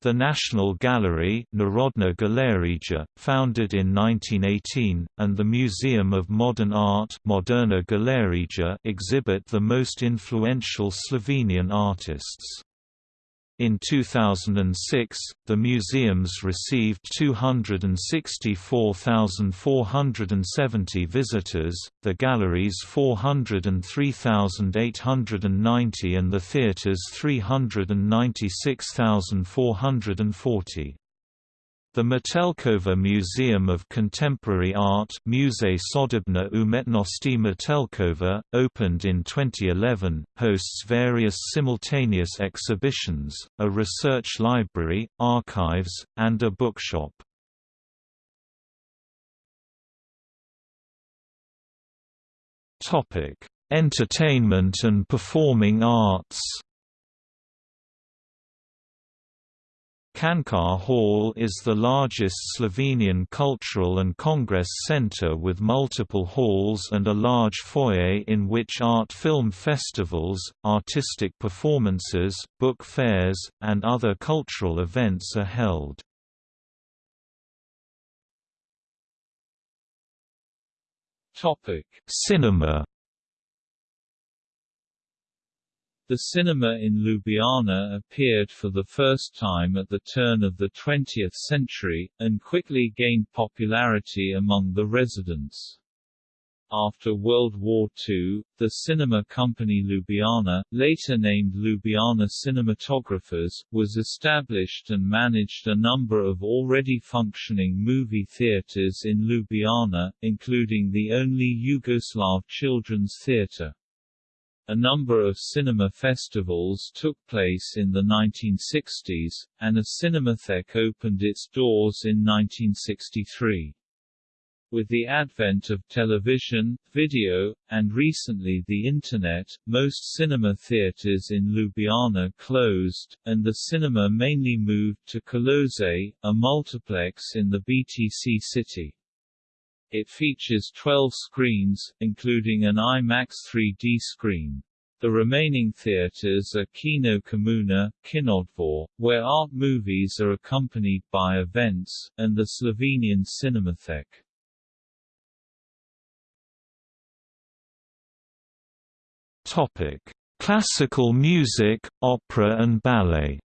The National Gallery Narodna Galerija, founded in 1918, and the Museum of Modern Art Moderna Galerija exhibit the most influential Slovenian artists. In 2006, the museums received 264,470 visitors, the galleries 403,890 and the theatres 396,440. The Metelkova Museum of Contemporary Art Muzej Sodobne Umetnosti Metelkova, opened in 2011, hosts various simultaneous exhibitions, a research library, archives, and a bookshop. Entertainment and performing arts Cankar Hall is the largest Slovenian cultural and congress centre with multiple halls and a large foyer in which art film festivals, artistic performances, book fairs, and other cultural events are held. Cinema The cinema in Ljubljana appeared for the first time at the turn of the 20th century, and quickly gained popularity among the residents. After World War II, the cinema company Ljubljana, later named Ljubljana Cinematographers, was established and managed a number of already functioning movie theatres in Ljubljana, including the only Yugoslav children's theatre. A number of cinema festivals took place in the 1960s, and a Cinematheque opened its doors in 1963. With the advent of television, video, and recently the Internet, most cinema theaters in Ljubljana closed, and the cinema mainly moved to Koloseje, a multiplex in the BTC city. It features 12 screens, including an IMAX 3D screen. The remaining theaters are Kino Komuna, Kinodvor, where art movies are accompanied by events, and the Slovenian Cinematheque. Topic: Classical music, opera and ballet.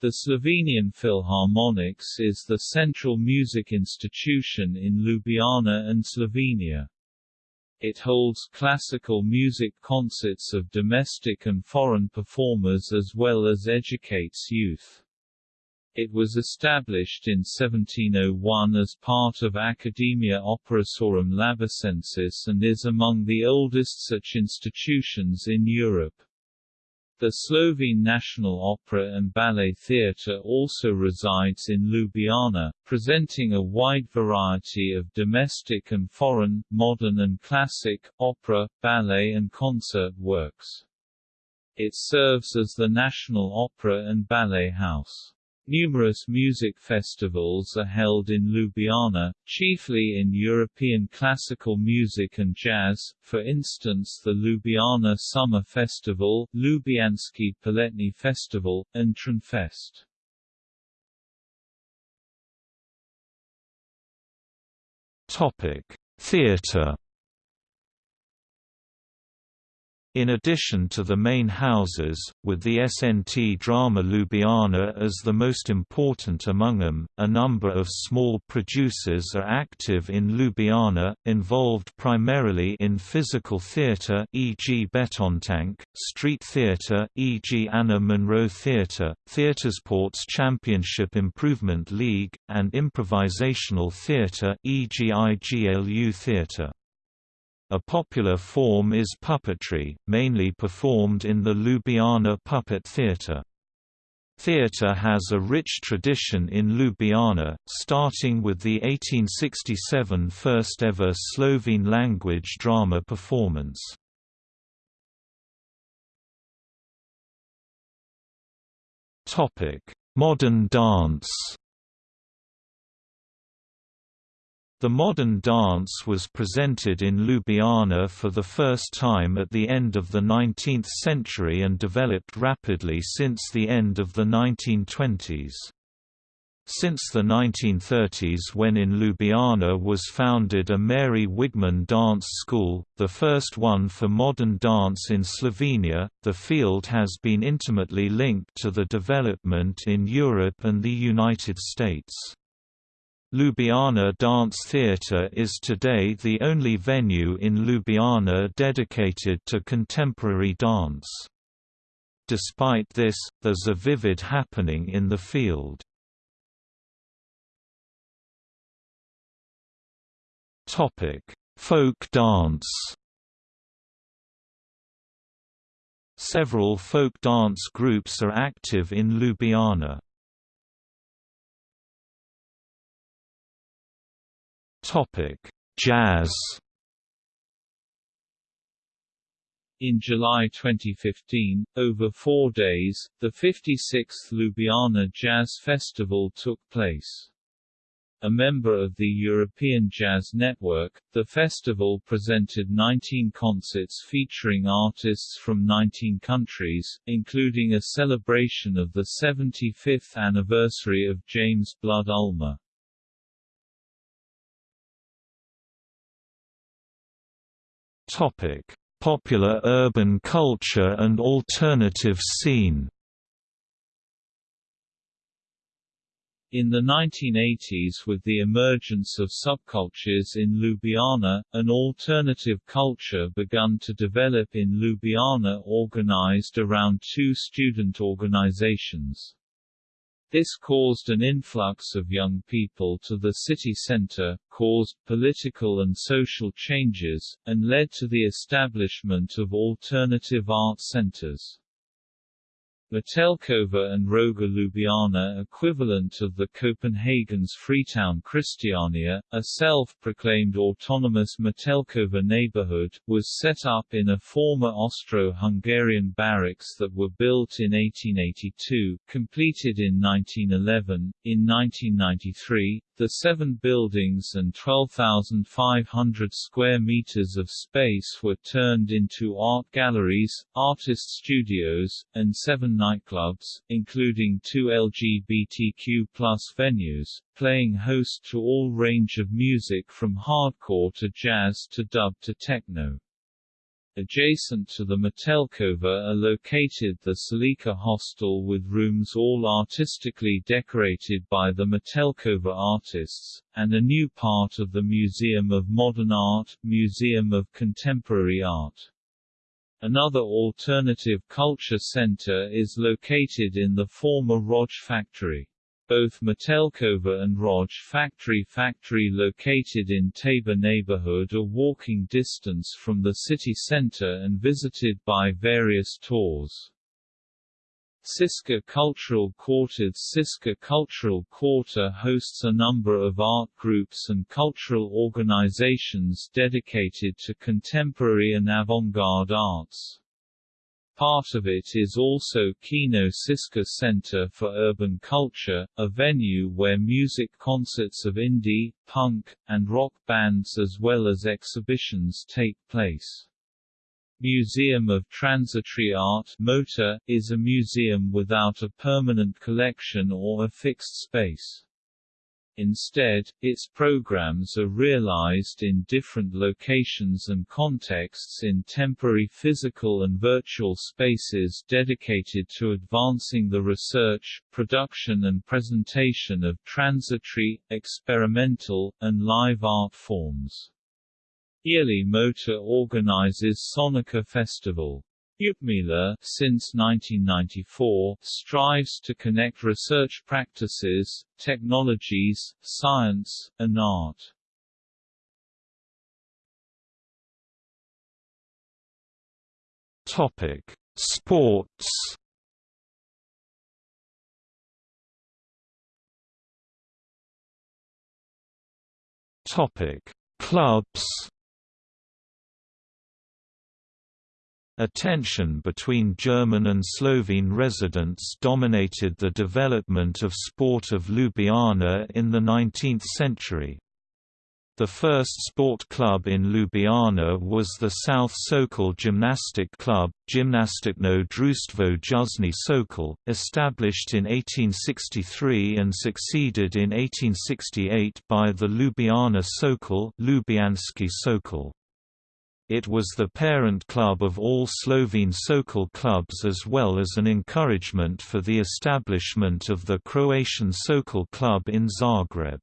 The Slovenian Philharmonics is the central music institution in Ljubljana and Slovenia. It holds classical music concerts of domestic and foreign performers as well as educates youth. It was established in 1701 as part of Academia Operasorum Labicensis and is among the oldest such institutions in Europe. The Slovene National Opera and Ballet Theatre also resides in Ljubljana, presenting a wide variety of domestic and foreign, modern and classic, opera, ballet and concert works. It serves as the national opera and ballet house. Numerous music festivals are held in Ljubljana, chiefly in European classical music and jazz, for instance the Ljubljana Summer Festival, Ljubljanski Poletni Festival, and Trnfest. Topic: Theatre In addition to the main houses, with the SNT Drama Ljubljana as the most important among them, a number of small producers are active in Ljubljana, involved primarily in physical theatre e.g. Betontank, street theatre e.g. Ana Monro Theatre, Theatresports Championship Improvement League, and improvisational theatre e.g. IGLU Theatre. A popular form is puppetry, mainly performed in the Ljubljana Puppet Theatre. Theatre has a rich tradition in Ljubljana, starting with the 1867 first-ever Slovene-language drama performance. Modern dance The modern dance was presented in Ljubljana for the first time at the end of the 19th century and developed rapidly since the end of the 1920s. Since the 1930s when in Ljubljana was founded a Mary Wigman dance school, the first one for modern dance in Slovenia, the field has been intimately linked to the development in Europe and the United States. Ljubljana Dance Theatre is today the only venue in Ljubljana dedicated to contemporary dance. Despite this, there's a vivid happening in the field. Folk dance Several folk dance groups are active in Ljubljana. Topic: Jazz. In July 2015, over four days, the 56th Ljubljana Jazz Festival took place. A member of the European Jazz Network, the festival presented 19 concerts featuring artists from 19 countries, including a celebration of the 75th anniversary of James Blood Ulmer. Topic: Popular urban culture and alternative scene. In the 1980s with the emergence of subcultures in Ljubljana, an alternative culture began to develop in Ljubljana organized around two student organizations. This caused an influx of young people to the city center, caused political and social changes, and led to the establishment of alternative art centers. Metelkova and Roga Ljubljana equivalent of the Copenhagen's Freetown Christiania, a self-proclaimed autonomous Metelkova neighborhood, was set up in a former Austro-Hungarian barracks that were built in 1882, completed in 1911. In 1993, the seven buildings and 12,500 square meters of space were turned into art galleries, artist studios, and seven nightclubs, including two LGBTQ venues, playing host to all range of music from hardcore to jazz to dub to techno. Adjacent to the Metelkova are located the Salika Hostel with rooms all artistically decorated by the Metelkova artists, and a new part of the Museum of Modern Art, Museum of Contemporary Art. Another alternative culture center is located in the former Roj factory. Both Metelkova and Roj factory factory located in Tabor neighborhood are walking distance from the city center and visited by various tours. Šiška Cultural Quarter Šiška Cultural Quarter hosts a number of art groups and cultural organizations dedicated to contemporary and avant-garde arts. Part of it is also Kino Šiška Center for Urban Culture, a venue where music concerts of indie, punk, and rock bands as well as exhibitions take place. Museum of Transitory Art MOTA, is a museum without a permanent collection or a fixed space. Instead, its programs are realized in different locations and contexts in temporary physical and virtual spaces dedicated to advancing the research, production and presentation of transitory, experimental, and live art forms. Yearly Motor organizes Sonica Festival. Ljudmila, since 1994, strives to connect research practices, technologies, science, and art. Topic: Sports. Topic: Clubs. A tension between German and Slovene residents dominated the development of sport of Ljubljana in the 19th century. The first sport club in Ljubljana was the South Sokol Gymnastic Club, Gimnastično Društvo Južni Sokol, established in 1863 and succeeded in 1868 by the Ljubljana Sokol, Ljubljanski Sokol. It was the parent club of all Slovene Sokol clubs as well as an encouragement for the establishment of the Croatian Sokol Club in Zagreb.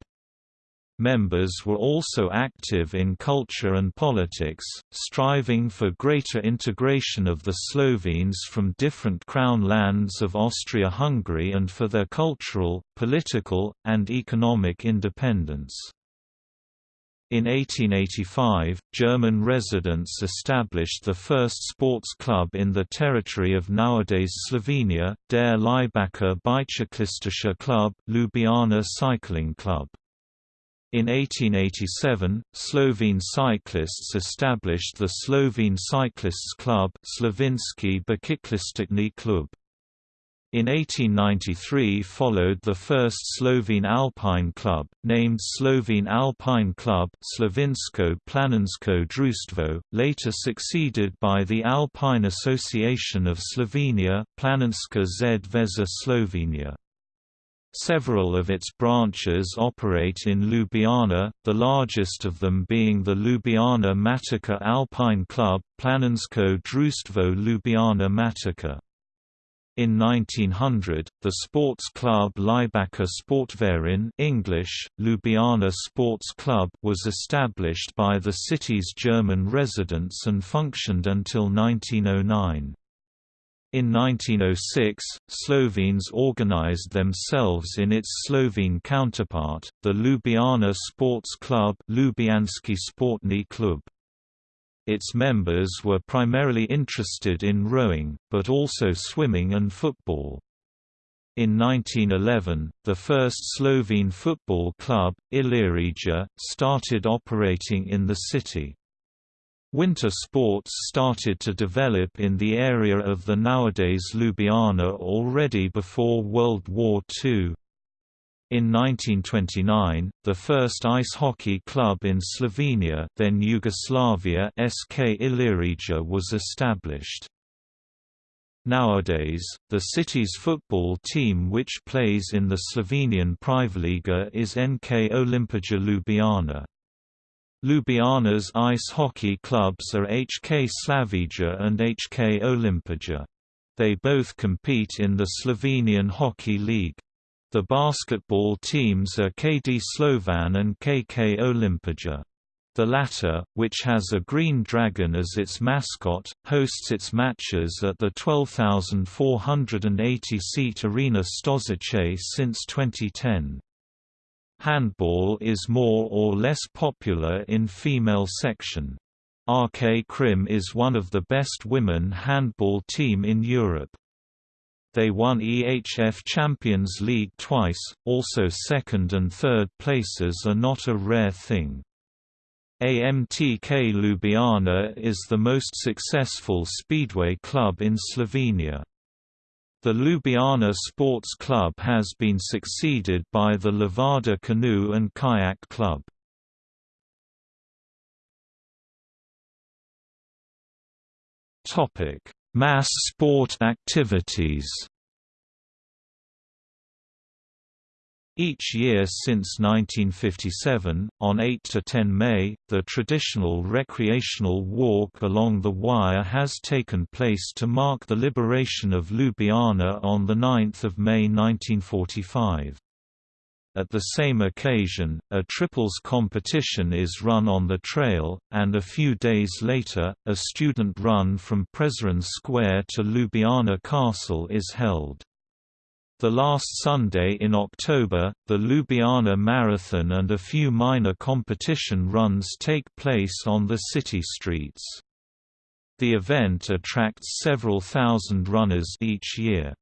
Members were also active in culture and politics, striving for greater integration of the Slovenes from different crown lands of Austria-Hungary and for their cultural, political, and economic independence. In 1885, German residents established the first sports club in the territory of nowadays Slovenia, Der Laibacher Bicyklistischer Club, Ljubljana Cycling Club. In 1887, Slovene cyclists established the Slovene Cyclists Club Slovenski Bicyklistični klub. In 1893 followed the first Slovene Alpine Club, named Slovene Alpine Club Slovensko Planinsko Društvo, later succeeded by the Alpine Association of Slovenia Planinska zveza Slovenia. Several of its branches operate in Ljubljana, the largest of them being the Ljubljana Matica Alpine Club Planinsko Društvo Ljubljana Matica. In 1900, the sports club Laibacher Sportverein English, Ljubljana Sports Club was established by the city's German residents and functioned until 1909. In 1906, Slovenes organized themselves in its Slovene counterpart, the Ljubljana Sports Club Ljubljanski Sportni klub. Its members were primarily interested in rowing, but also swimming and football. In 1911, the first Slovene football club, Ilirija, started operating in the city. Winter sports started to develop in the area of the nowadays Ljubljana already before World War II. In 1929, the first ice hockey club in Slovenia then Yugoslavia SK Ilirija was established. Nowadays, the city's football team which plays in the Slovenian PrvaLiga is NK Olimpija Ljubljana. Ljubljana's ice hockey clubs are HK Slavija and HK Olimpija. They both compete in the Slovenian Hockey League. The basketball teams are KD Slovan and KK Olimpija. The latter, which has a green dragon as its mascot, hosts its matches at the 12,480-seat Arena Stožice since 2010. Handball is more or less popular in female section. RK Krim is one of the best women handball team in Europe. They won EHF Champions League twice, also second and third places are not a rare thing. AMTK Ljubljana is the most successful speedway club in Slovenia. The Ljubljana Sports Club has been succeeded by the Levada Canoe and Kayak Club. Mass sport activities Each year since 1957, on 8–10 May, the traditional recreational walk along the Wire has taken place to mark the liberation of Ljubljana on 9 May 1945. At the same occasion, a triples competition is run on the trail, and a few days later, a student run from Prešeren Square to Ljubljana Castle is held. The last Sunday in October, the Ljubljana Marathon and a few minor competition runs take place on the city streets. The event attracts several thousand runners each year.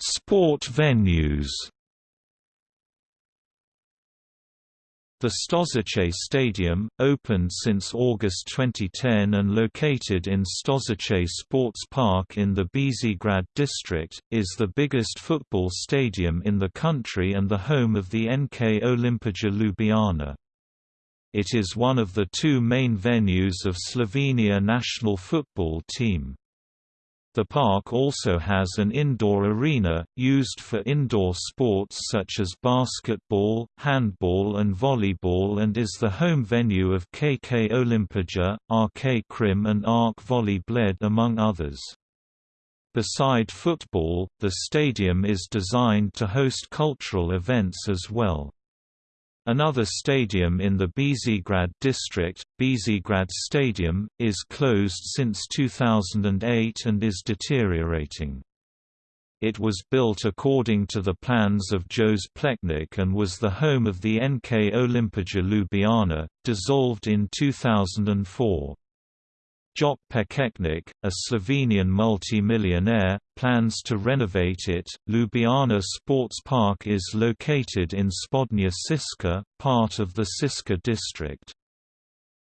Sport venues The Stožice Stadium, opened since August 2010 and located in Stožice Sports Park in the Bežigrad district, is the biggest football stadium in the country and the home of the NK Olimpija Ljubljana. It is one of the two main venues of Slovenia national football team. The park also has an indoor arena, used for indoor sports such as basketball, handball and volleyball and is the home venue of KK Olimpija, RK Krim and ARK Volley Bled among others. Beside football, the stadium is designed to host cultural events as well. Another stadium in the Bežigrad district, Bežigrad Stadium, is closed since 2008 and is deteriorating. It was built according to the plans of Jože Plečnik and was the home of the NK Olimpija Ljubljana, dissolved in 2004. Joc Pečečnik, a Slovenian multi-millionaire, plans to renovate it. Ljubljana Sports Park is located in Spodnja Šiška, part of the Šiška district.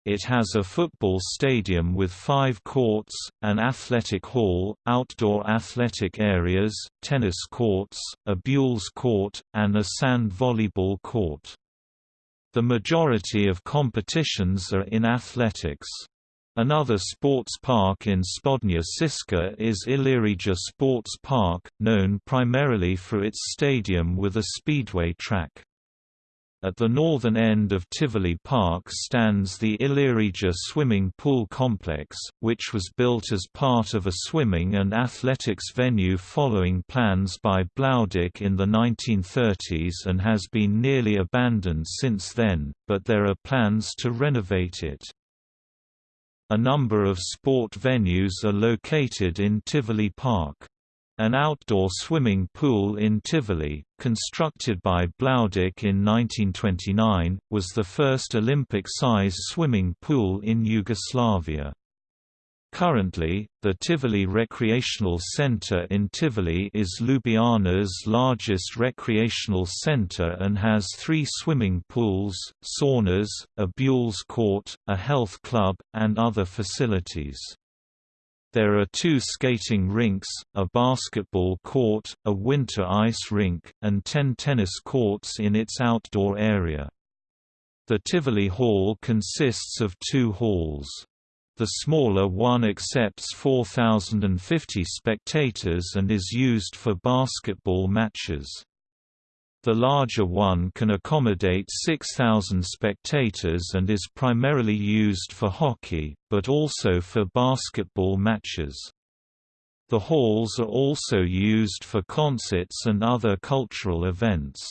It has a football stadium with five courts, an athletic hall, outdoor athletic areas, tennis courts, a bowls court, and a sand volleyball court. The majority of competitions are in athletics. Another sports park in Spodnja Šiška is Ilirija Sports Park, known primarily for its stadium with a speedway track. At the northern end of Tivoli Park stands the Ilirija swimming pool complex, which was built as part of a swimming and athletics venue following plans by Bloudek in the 1930s and has been nearly abandoned since then, but there are plans to renovate it. A number of sport venues are located in Tivoli Park. An outdoor swimming pool in Tivoli, constructed by Bloudek in 1929, was the first Olympic-size swimming pool in Yugoslavia. Currently, the Tivoli Recreational Center in Tivoli is Ljubljana's largest recreational center and has three swimming pools, saunas, a bowls court, a health club, and other facilities. There are two skating rinks, a basketball court, a winter ice rink, and ten tennis courts in its outdoor area. The Tivoli Hall consists of two halls. The smaller one accepts 4,050 spectators and is used for basketball matches. The larger one can accommodate 6,000 spectators and is primarily used for hockey, but also for basketball matches. The halls are also used for concerts and other cultural events.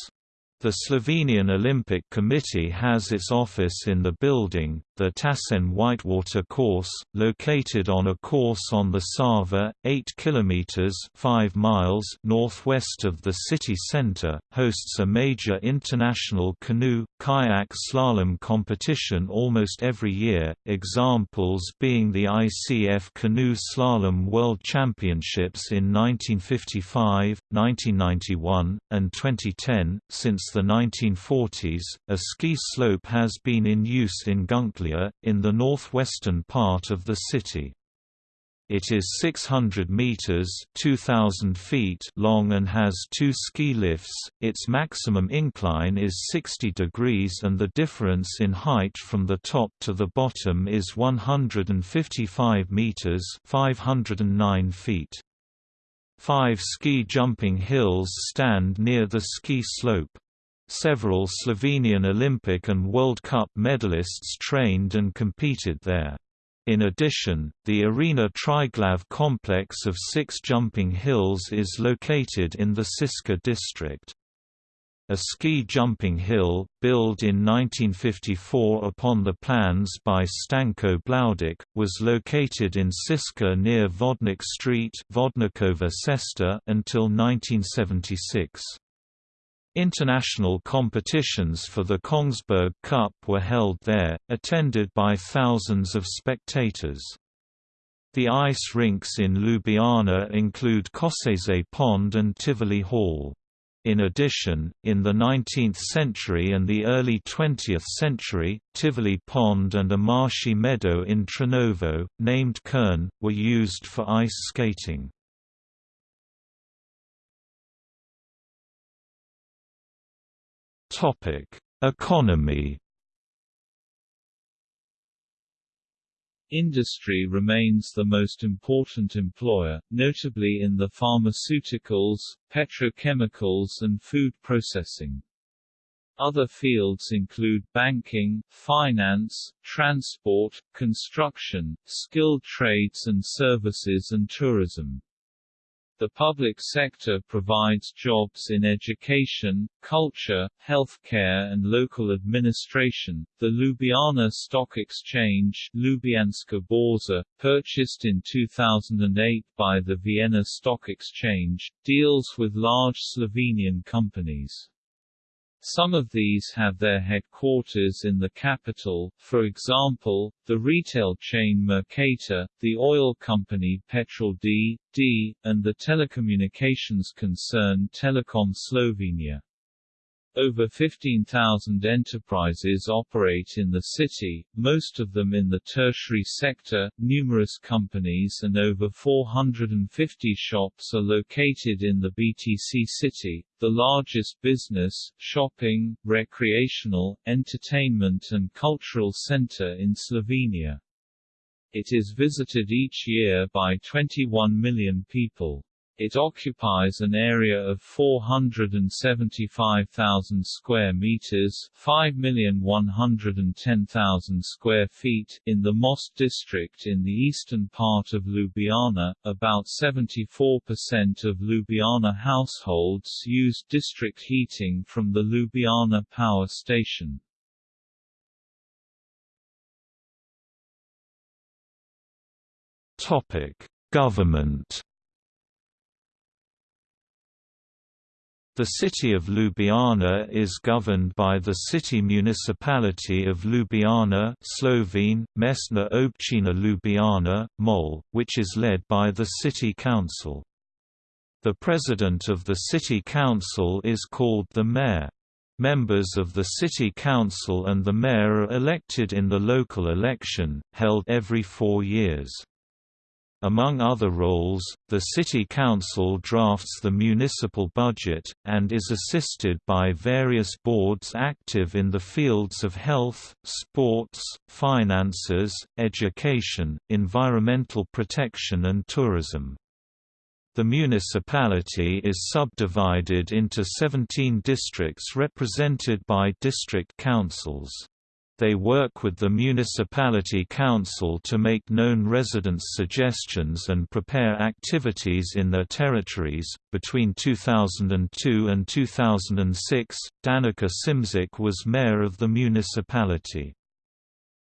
The Slovenian Olympic Committee has its office in the building, the Tacen Whitewater Course, located on a course on the Sava, 8 km 5 miles northwest of the city centre, hosts a major international canoe, kayak slalom competition almost every year, examples being the ICF Canoe Slalom World Championships in 1955, 1991, and 2010. Since the 1940s, a ski slope has been in use in Gunclje in the northwestern part of the city. It is 600 meters (2000 feet) long and has two ski lifts. Its maximum incline is 60 degrees and the difference in height from the top to the bottom is 155 meters (509 feet). Five ski jumping hills stand near the ski slope. Several Slovenian Olympic and World Cup medalists trained and competed there. In addition, the Arena Triglav complex of six jumping hills is located in the Šiška district. A ski jumping hill, built in 1954 upon the plans by Stanko Bloudek, was located in Šiška near Vodnik Street until 1976. International competitions for the Kongsberg Cup were held there, attended by thousands of spectators. The ice rinks in Ljubljana include Koseze Pond and Tivoli Hall. In addition, in the 19th century and the early 20th century, Tivoli Pond and a marshy meadow in Trnovo, named Kern, were used for ice skating. Topic: Economy. Industry remains the most important employer, notably in the pharmaceuticals, petrochemicals and food processing. Other fields include banking, finance, transport, construction, skilled trades and services and tourism. The public sector provides jobs in education, culture, healthcare and local administration. The Ljubljana Stock Exchange Ljubljanska Borza, purchased in 2008 by the Vienna Stock Exchange, deals with large Slovenian companies. Some of these have their headquarters in the capital, for example, the retail chain Mercator, the oil company Petrol D, D, and the telecommunications concern Telecom Slovenia. Over 15,000 enterprises operate in the city, most of them in the tertiary sector, numerous companies and over 450 shops are located in the BTC city, the largest business, shopping, recreational, entertainment and cultural center in Slovenia. It is visited each year by 21 million people. It occupies an area of 475,000 square meters, 5,110,000 square feet in the Most district in the eastern part of Ljubljana. About 74% of Ljubljana households use district heating from the Ljubljana power station. Topic: Government The city of Ljubljana is governed by the city municipality of Ljubljana Slovene, Mestna občina Ljubljana, MOL, which is led by the city council. The president of the city council is called the mayor. Members of the city council and the mayor are elected in the local election, held every four years. Among other roles, the City Council drafts the municipal budget, and is assisted by various boards active in the fields of health, sports, finances, education, environmental protection and tourism. The municipality is subdivided into 17 districts represented by district councils. They work with the municipality council to make known residents' suggestions and prepare activities in their territories. Between 2002 and 2006, Danica Simšič was mayor of the municipality.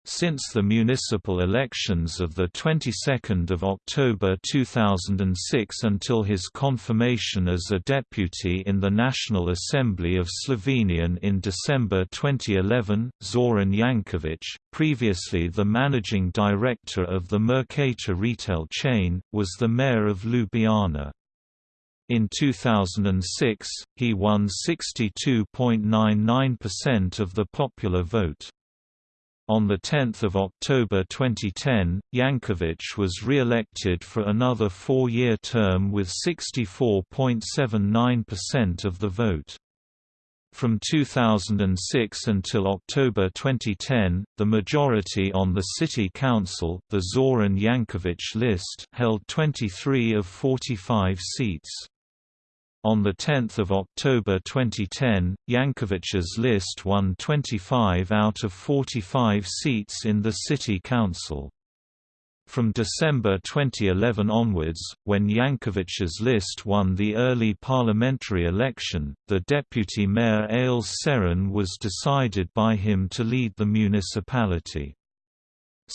Since the municipal elections of the 22nd of October 2006 until his confirmation as a deputy in the National Assembly of Slovenian in December 2011, Zoran Jankovic, previously the managing director of the Mercator retail chain, was the mayor of Ljubljana. In 2006, he won 62.99% of the popular vote. On 10 October 2010, Jankovic was re-elected for another four-year term with 64.79% of the vote. From 2006 until October 2010, the majority on the City Council the Zoran Jankovic list held 23 of 45 seats. On 10 October 2010, Jankovic's list won 25 out of 45 seats in the City Council. From December 2011 onwards, when Jankovic's list won the early parliamentary election, the deputy mayor Aleš Čerin was decided by him to lead the municipality.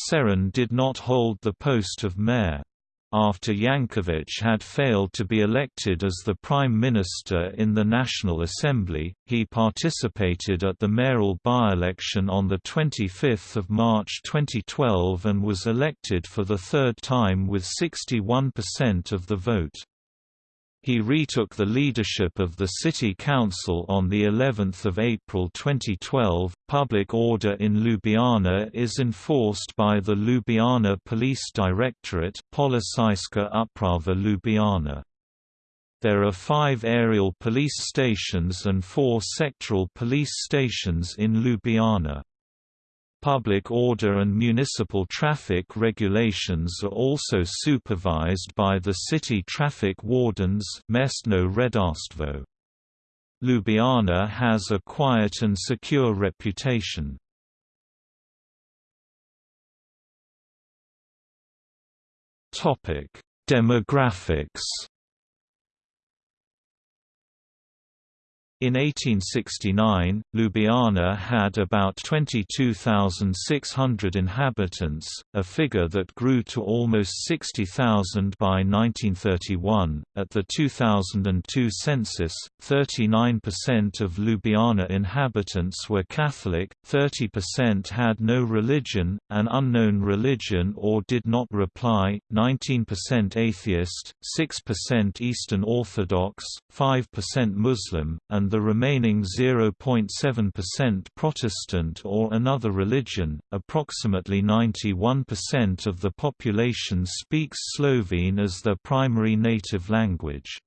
Čerin did not hold the post of mayor. After Jankovic had failed to be elected as the Prime Minister in the National Assembly, he participated at the mayoral by-election on 25 March 2012 and was elected for the third time with 61% of the vote. He retook the leadership of the city council on the 11th of April 2012. Public order in Ljubljana is enforced by the Ljubljana Police Directorate, Policijska uprava Ljubljana. There are five aerial police stations and four sectoral police stations in Ljubljana. Public order and municipal traffic regulations are also supervised by the city traffic wardens. Ljubljana has a quiet and secure reputation. Demographics In 1869, Ljubljana had about 22,600 inhabitants, a figure that grew to almost 60,000 by 1931. At the 2002 census, 39% of Ljubljana inhabitants were Catholic, 30% had no religion, an unknown religion or did not reply, 19% atheist, 6% Eastern Orthodox, 5% Muslim, and and the remaining 0.7% Protestant or another religion. Approximately 91% of the population speaks Slovene as their primary native language.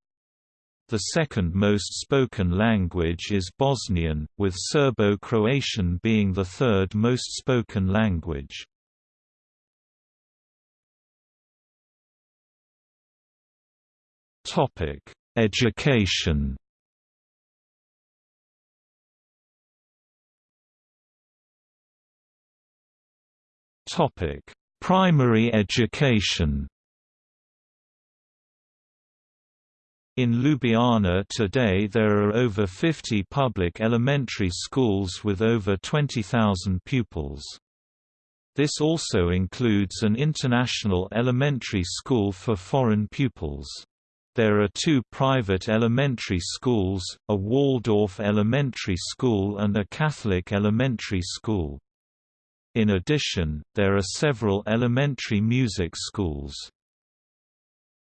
The second most spoken language is Bosnian, with Serbo-Croatian being the third most spoken language. Education Topic: Primary education. In Ljubljana today there are over 50 public elementary schools with over 20,000 pupils. This also includes an international elementary school for foreign pupils. There are two private elementary schools, a Waldorf elementary school and a Catholic elementary school. In addition, there are several elementary music schools.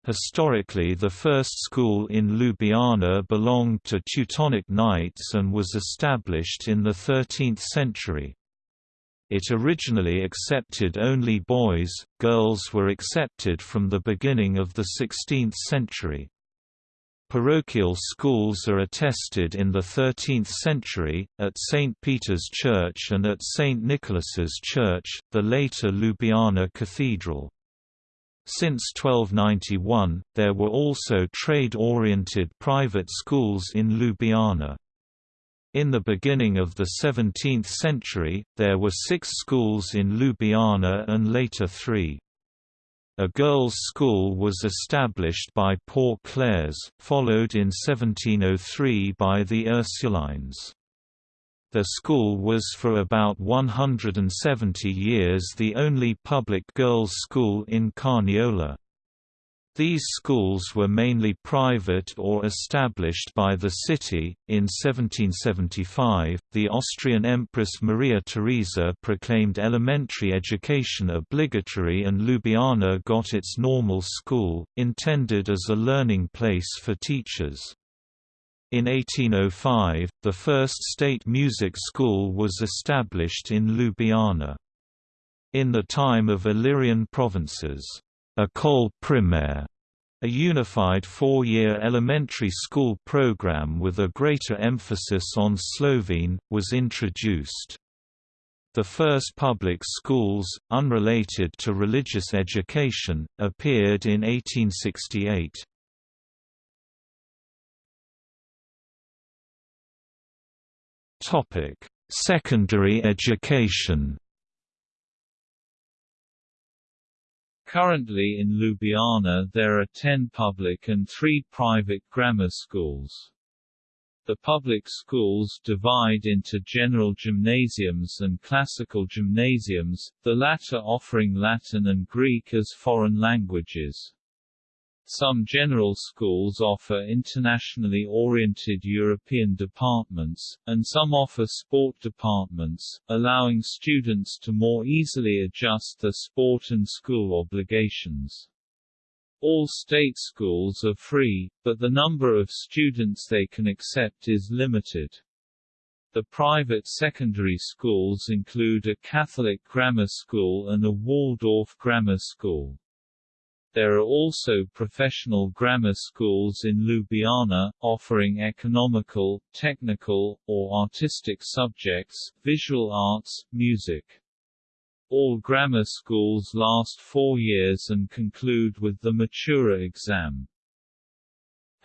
Historically the first school in Ljubljana belonged to Teutonic Knights and was established in the 13th century. It originally accepted only boys, girls were accepted from the beginning of the 16th century. Parochial schools are attested in the 13th century, at St. Peter's Church and at St. Nicholas's Church, the later Ljubljana Cathedral. Since 1291, there were also trade-oriented private schools in Ljubljana. In the beginning of the 17th century, there were six schools in Ljubljana and later three. A girls' school was established by Poor Clares, followed in 1703 by the Ursulines. The school was for about 170 years the only public girls' school in Carniola. These schools were mainly private or established by the city. In 1775, the Austrian Empress Maria Theresa proclaimed elementary education obligatory, and Ljubljana got its normal school, intended as a learning place for teachers. In 1805, the first state music school was established in Ljubljana. In the time of Illyrian provinces, École primaire, a unified four-year elementary school program with a greater emphasis on Slovene, was introduced. The first public schools, unrelated to religious education, appeared in 1868. Secondary education Currently in Ljubljana there are 10 public and 3 private grammar schools. The public schools divide into general gymnasiums and classical gymnasiums, the latter offering Latin and Greek as foreign languages. Some general schools offer internationally oriented European departments, and some offer sport departments, allowing students to more easily adjust their sport and school obligations. All state schools are free, but the number of students they can accept is limited. The private secondary schools include a Catholic grammar school and a Waldorf grammar school. There are also professional grammar schools in Ljubljana, offering economical, technical, or artistic subjects, visual arts, music. All grammar schools last four years and conclude with the Matura exam.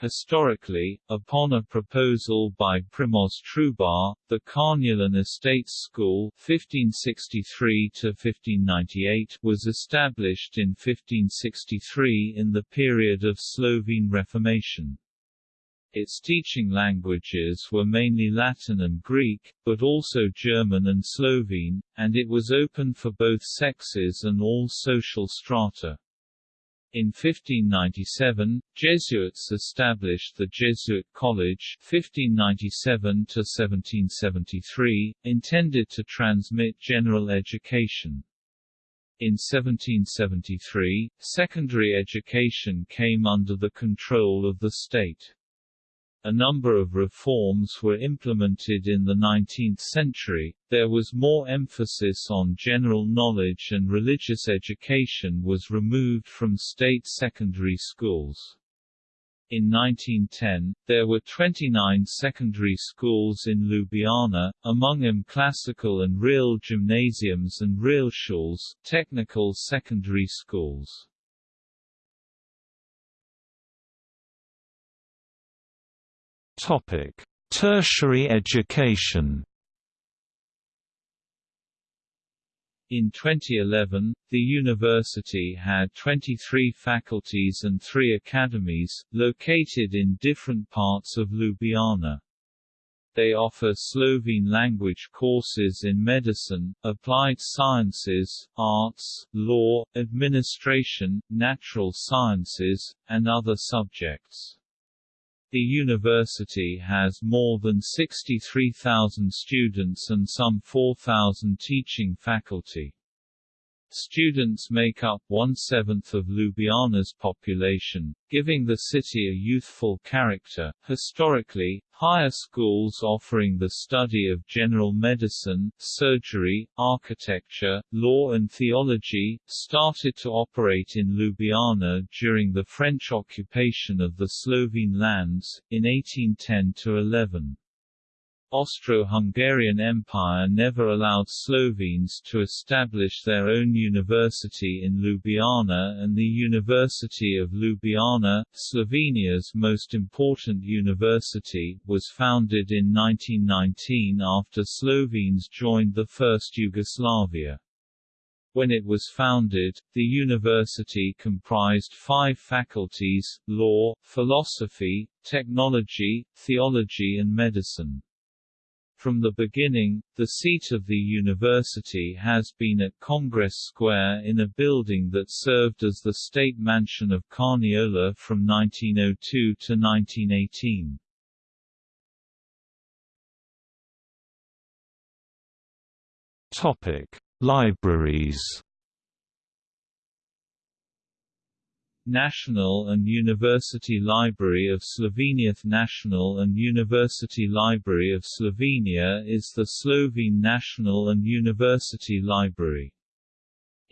Historically, upon a proposal by Primož Trubar, the Carniolan Estates School (1563–1598) was established in 1563 in the period of Slovene Reformation. Its teaching languages were mainly Latin and Greek, but also German and Slovene, and it was open for both sexes and all social strata. In 1597, Jesuits established the Jesuit College 1597 intended to transmit general education. In 1773, secondary education came under the control of the state. A number of reforms were implemented in the 19th century, there was more emphasis on general knowledge and religious education was removed from state secondary schools. In 1910, there were 29 secondary schools in Ljubljana, among them classical and real gymnasiums and realschules, technical secondary schools. Topic: Tertiary education. In 2011, the university had 23 faculties and 3 academies, located in different parts of Ljubljana. They offer Slovene language courses in medicine, applied sciences, arts, law, administration, natural sciences, and other subjects. The university has more than 63,000 students and some 4,000 teaching faculty. Students make up one-seventh of Ljubljana's population, giving the city a youthful character. Historically, higher schools offering the study of general medicine, surgery, architecture, law and theology, started to operate in Ljubljana during the French occupation of the Slovene lands, in 1810–11. Austro-Hungarian Empire never allowed Slovenes to establish their own university in Ljubljana and the University of Ljubljana, Slovenia's most important university, was founded in 1919 after Slovenes joined the First Yugoslavia. When it was founded, the university comprised five faculties, law, philosophy, technology, theology and medicine. From the beginning, the seat of the university has been at Congress Square in a building that served as the state mansion of Carniola from 1902 to 1918. Topic: Libraries National and University Library of Slovenia National and University Library of Slovenia is the Slovene national and university library.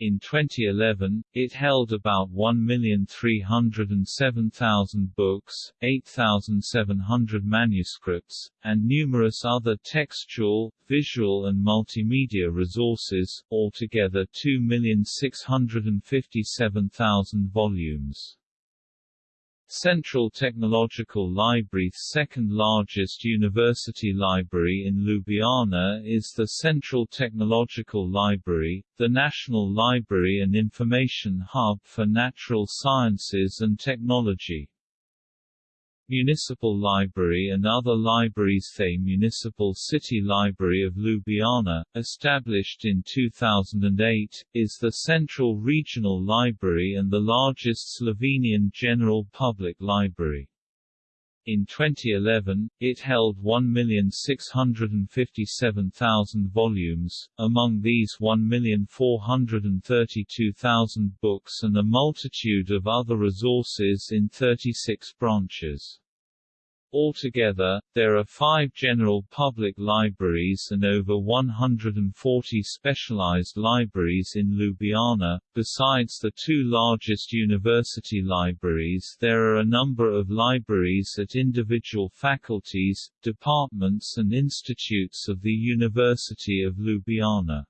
In 2011, it held about 1,307,000 books, 8,700 manuscripts, and numerous other textual, visual and multimedia resources, altogether 2,657,000 volumes. Central Technological Library second largest university library in Ljubljana is the Central Technological Library, the national library and information hub for natural sciences and technology. Municipal Library and other libraries The Municipal City Library of Ljubljana, established in 2008, is the central regional library and the largest Slovenian general public library. In 2011, it held 1,657,000 volumes, among these 1,432,000 books and a multitude of other resources in 36 branches. Altogether, there are five general public libraries and over 140 specialized libraries in Ljubljana. Besides the two largest university libraries, there are a number of libraries at individual faculties, departments, and institutes of the University of Ljubljana.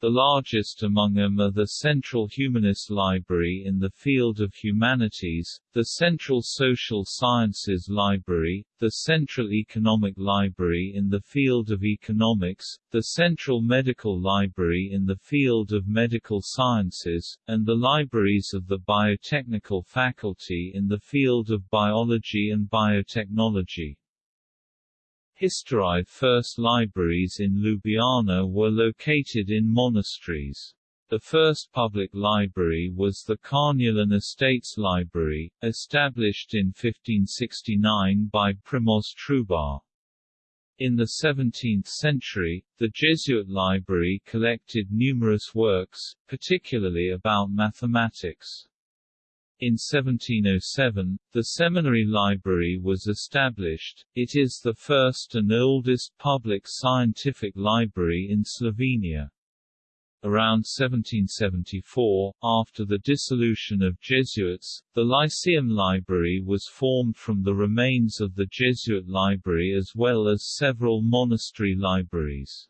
The largest among them are the Central Humanist Library in the field of humanities, the Central Social Sciences Library, the Central Economic Library in the field of economics, the Central Medical Library in the field of medical sciences, and the libraries of the Biotechnical Faculty in the field of biology and biotechnology. Historie first libraries in Ljubljana were located in monasteries. The first public library was the Carniolan Estates Library, established in 1569 by Primož Trubar. In the 17th century, the Jesuit library collected numerous works, particularly about mathematics. In 1707, the seminary library was established. It is the first and oldest public scientific library in Slovenia. Around 1774, after the dissolution of Jesuits, the Lyceum Library was formed from the remains of the Jesuit library as well as several monastery libraries.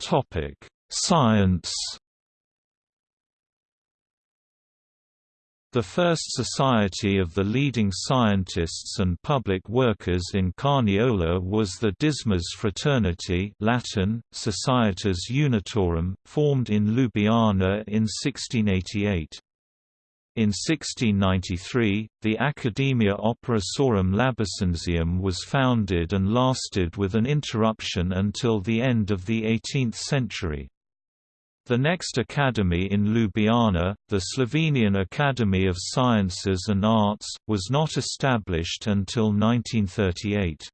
Topic: Science The first society of the leading scientists and public workers in Carniola was the Dismas Fraternity Latin, Societas Unitorum, formed in Ljubljana in 1688. In 1693, the Academia Operosorum Labacensium was founded and lasted with an interruption until the end of the 18th century. The next academy in Ljubljana, the Slovenian Academy of Sciences and Arts, was not established until 1938.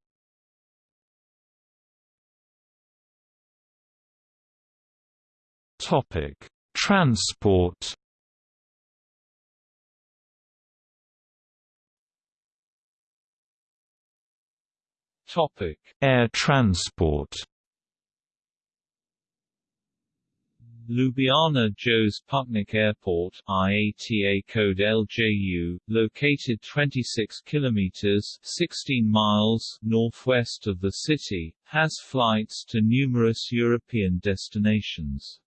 Topic: Transport. Topic: Air transport. Ljubljana Jože Pučnik Airport IATA code LJU, located 26 kilometers 16 miles northwest of the city, has flights to numerous European destinations.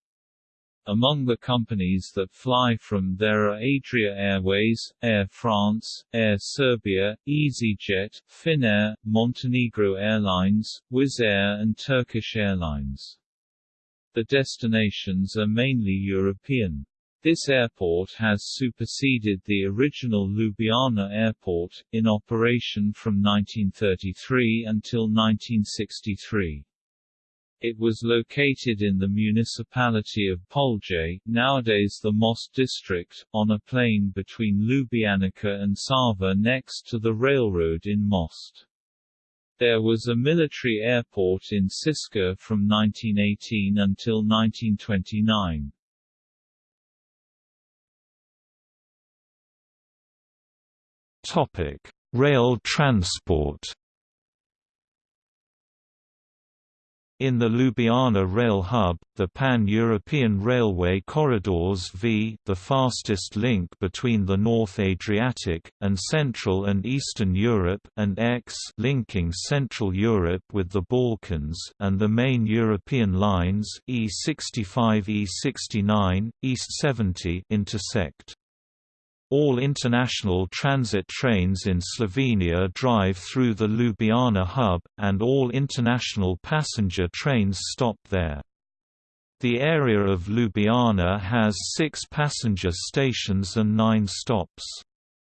Among the companies that fly from there are Adria Airways, Air France, Air Serbia, EasyJet, Finnair, Montenegro Airlines, Wizz Air and Turkish Airlines. The destinations are mainly European. This airport has superseded the original Ljubljana Airport, in operation from 1933 until 1963. It was located in the municipality of Polje, nowadays the Most district, on a plain between Ljubljanica and Sava next to the railroad in Most. There was a military airport in Šiška from 1918 until 1929. Topic: Rail transport. In the Ljubljana rail hub, the Pan-European Railway Corridors V the fastest link between the North Adriatic, and Central and Eastern Europe and X linking Central Europe with the Balkans and the main European lines E65 E69, East 70 intersect. All international transit trains in Slovenia drive through the Ljubljana hub, and all international passenger trains stop there. The area of Ljubljana has six passenger stations and nine stops.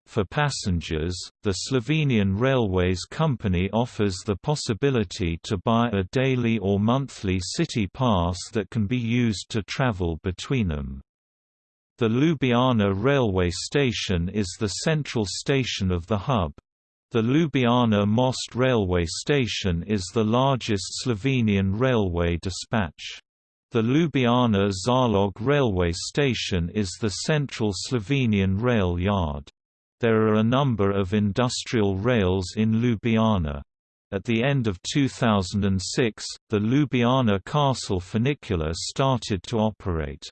For passengers, the Slovenian Railways Company offers the possibility to buy a daily or monthly city pass that can be used to travel between them. The Ljubljana railway station is the central station of the hub. The Ljubljana Most railway station is the largest Slovenian railway dispatch. The Ljubljana Zalog railway station is the central Slovenian rail yard. There are a number of industrial rails in Ljubljana. At the end of 2006, the Ljubljana Castle funicular started to operate.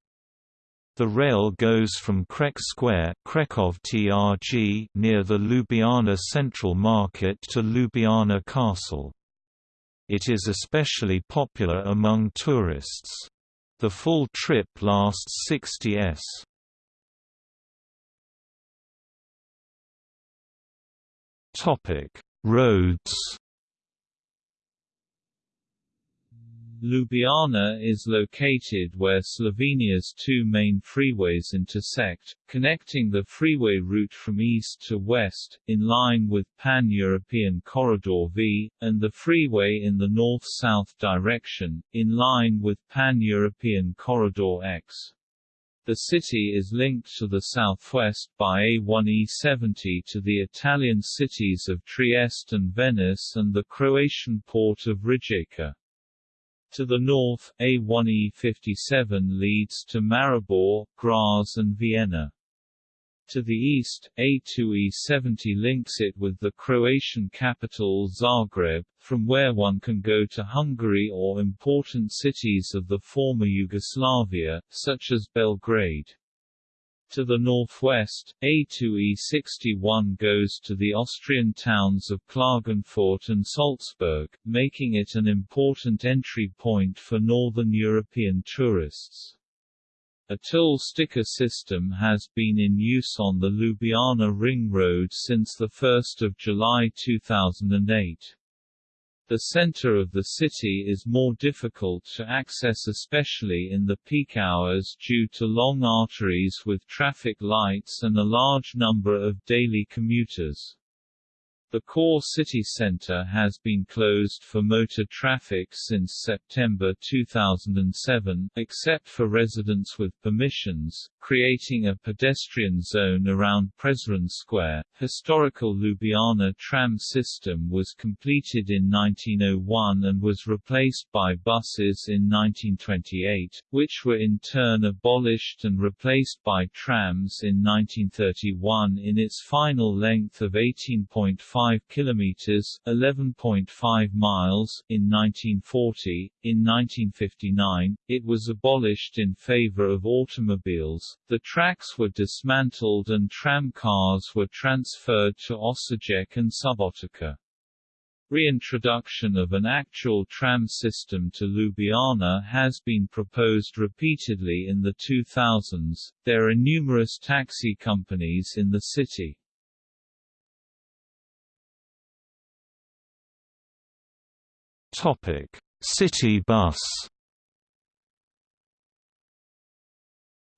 The rail goes from Krek Square Krekov TRG near the Ljubljana Central Market to Ljubljana Castle. It is especially popular among tourists. The full trip lasts 60 s. Roads Ljubljana is located where Slovenia's two main freeways intersect, connecting the freeway route from east to west, in line with Pan-European Corridor V, and the freeway in the north-south direction, in line with Pan-European Corridor X. The city is linked to the southwest by A1E70 to the Italian cities of Trieste and Venice and the Croatian port of Rijeka. To the north, A1E57 leads to Maribor, Graz and Vienna. To the east, A2E70 links it with the Croatian capital Zagreb, from where one can go to Hungary or important cities of the former Yugoslavia, such as Belgrade. To the northwest, A2E61 goes to the Austrian towns of Klagenfurt and Salzburg, making it an important entry point for northern European tourists. A toll sticker system has been in use on the Ljubljana Ring Road since 1 July 2008. The center of the city is more difficult to access especially in the peak hours due to long arteries with traffic lights and a large number of daily commuters. The core city center has been closed for motor traffic since September 2007, except for residents with permissions, creating a pedestrian zone around Prešeren Square. Historical Ljubljana tram system was completed in 1901 and was replaced by buses in 1928, which were in turn abolished and replaced by trams in 1931 in its final length of 18.5 kilometers (11.5 miles) in 1940. In 1959, it was abolished in favor of automobiles. The tracks were dismantled and tram cars were transferred to Osijek and Subotica. Reintroduction of an actual tram system to Ljubljana has been proposed repeatedly in the 2000s. There are numerous taxi companies in the city. Topic: City bus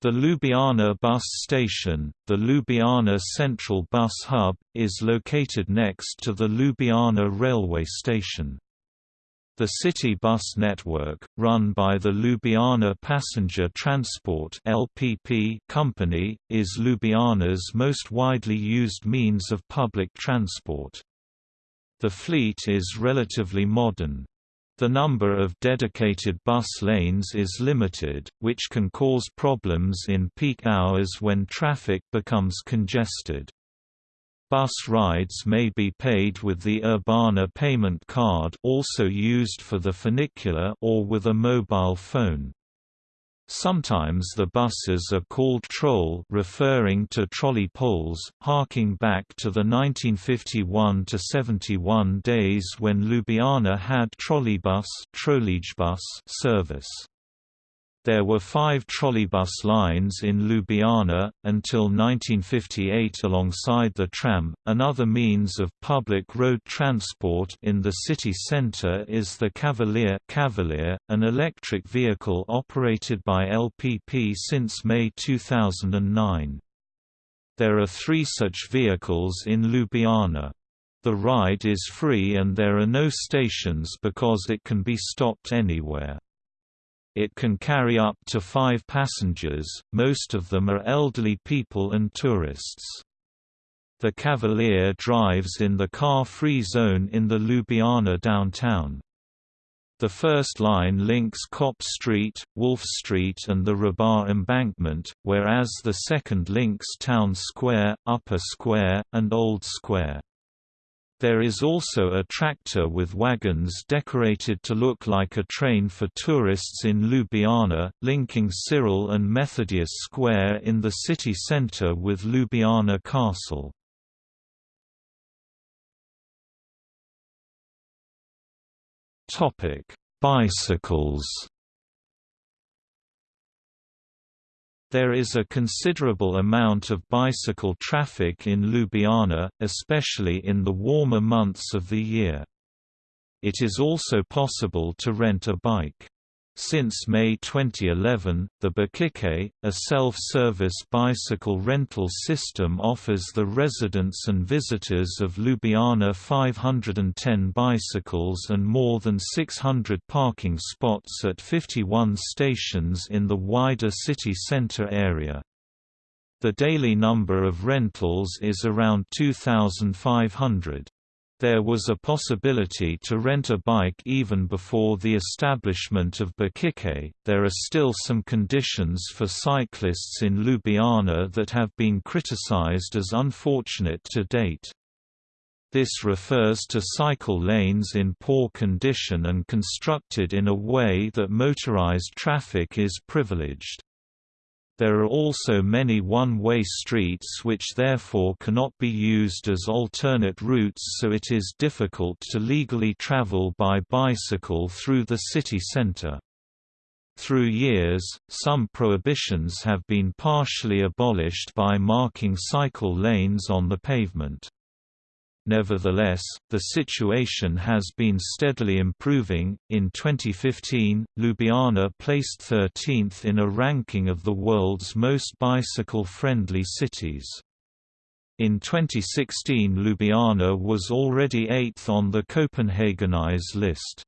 The Ljubljana bus station, the Ljubljana Central Bus Hub, is located next to the Ljubljana railway station. The city bus network, run by the Ljubljana Passenger Transport company, is Ljubljana's most widely used means of public transport. The fleet is relatively modern. The number of dedicated bus lanes is limited, which can cause problems in peak hours when traffic becomes congested. Bus rides may be paid with the Urbana payment card also used for the funicular or with a mobile phone. Sometimes the buses are called troll referring to trolley poles, harking back to the 1951–71 days when Ljubljana had trolleybus service. There were five trolleybus lines in Ljubljana, until 1958 alongside the tram. Another means of public road transport in the city centre is the Kavalir, Cavalier an electric vehicle operated by LPP since May 2009. There are three such vehicles in Ljubljana. The ride is free and there are no stations because it can be stopped anywhere. It can carry up to five passengers, most of them are elderly people and tourists. The Kavalir drives in the car-free zone in the Ljubljana downtown. The first line links Kop Street, Wolf Street and the Hribar embankment, whereas the second links Town Square, Upper Square, and Old Square. There is also a tractor with wagons decorated to look like a train for tourists in Ljubljana, linking Cyril and Methodius Square in the city centre with Ljubljana Castle. Bicycles There is a considerable amount of bicycle traffic in Ljubljana, especially in the warmer months of the year. It is also possible to rent a bike. Since May 2011, the BicikeLJ, a self-service bicycle rental system offers the residents and visitors of Ljubljana 510 bicycles and more than 600 parking spots at 51 stations in the wider city centre area. The daily number of rentals is around 2,500. There was a possibility to rent a bike even before the establishment of BicikeLJ. There are still some conditions for cyclists in Ljubljana that have been criticized as unfortunate to date. This refers to cycle lanes in poor condition and constructed in a way that motorized traffic is privileged. There are also many one-way streets which therefore cannot be used as alternate routes so it is difficult to legally travel by bicycle through the city center. Through years, some prohibitions have been partially abolished by marking cycle lanes on the pavement. Nevertheless, the situation has been steadily improving. In 2015, Ljubljana placed 13th in a ranking of the world's most bicycle friendly cities. In 2016, Ljubljana was already 8th on the Copenhagenize list.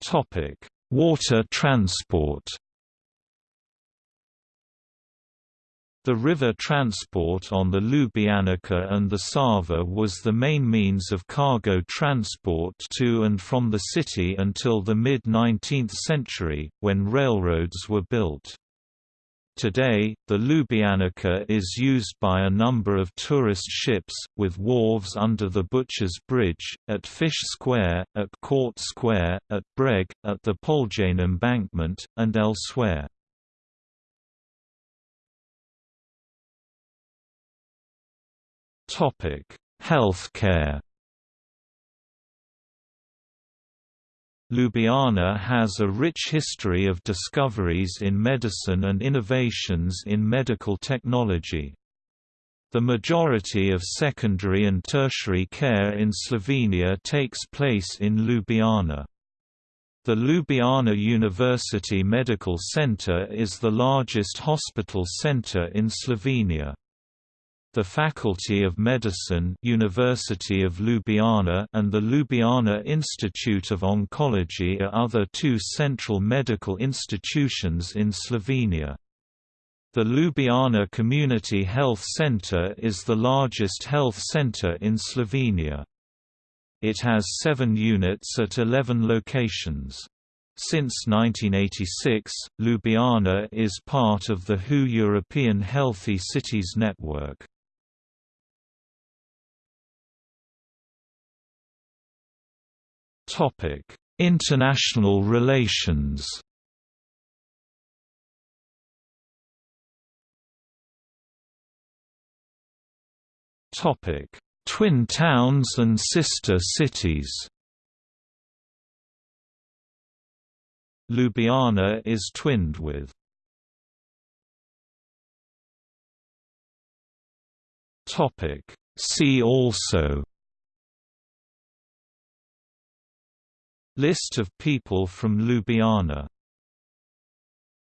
Topic: Water transport. The river transport on the Ljubljanica and the Sava was the main means of cargo transport to and from the city until the mid-19th century, when railroads were built. Today, the Ljubljanica is used by a number of tourist ships, with wharves under the Butcher's Bridge, at Fish Square, at Court Square, at Breg, at the Poljane Embankment, and elsewhere. Healthcare Ljubljana has a rich history of discoveries in medicine and innovations in medical technology. The majority of secondary and tertiary care in Slovenia takes place in Ljubljana. The Ljubljana University Medical Center is the largest hospital center in Slovenia. The Faculty of Medicine University of Ljubljana and the Ljubljana Institute of Oncology are other two central medical institutions in Slovenia. The Ljubljana Community Health Centre is the largest health centre in Slovenia. It has seven units at 11 locations. Since 1986, Ljubljana is part of the WHO European Healthy Cities Network. Topic: International relations. Topic: Twin towns and sister cities. Ljubljana is twinned with Topic See also List of people from Ljubljana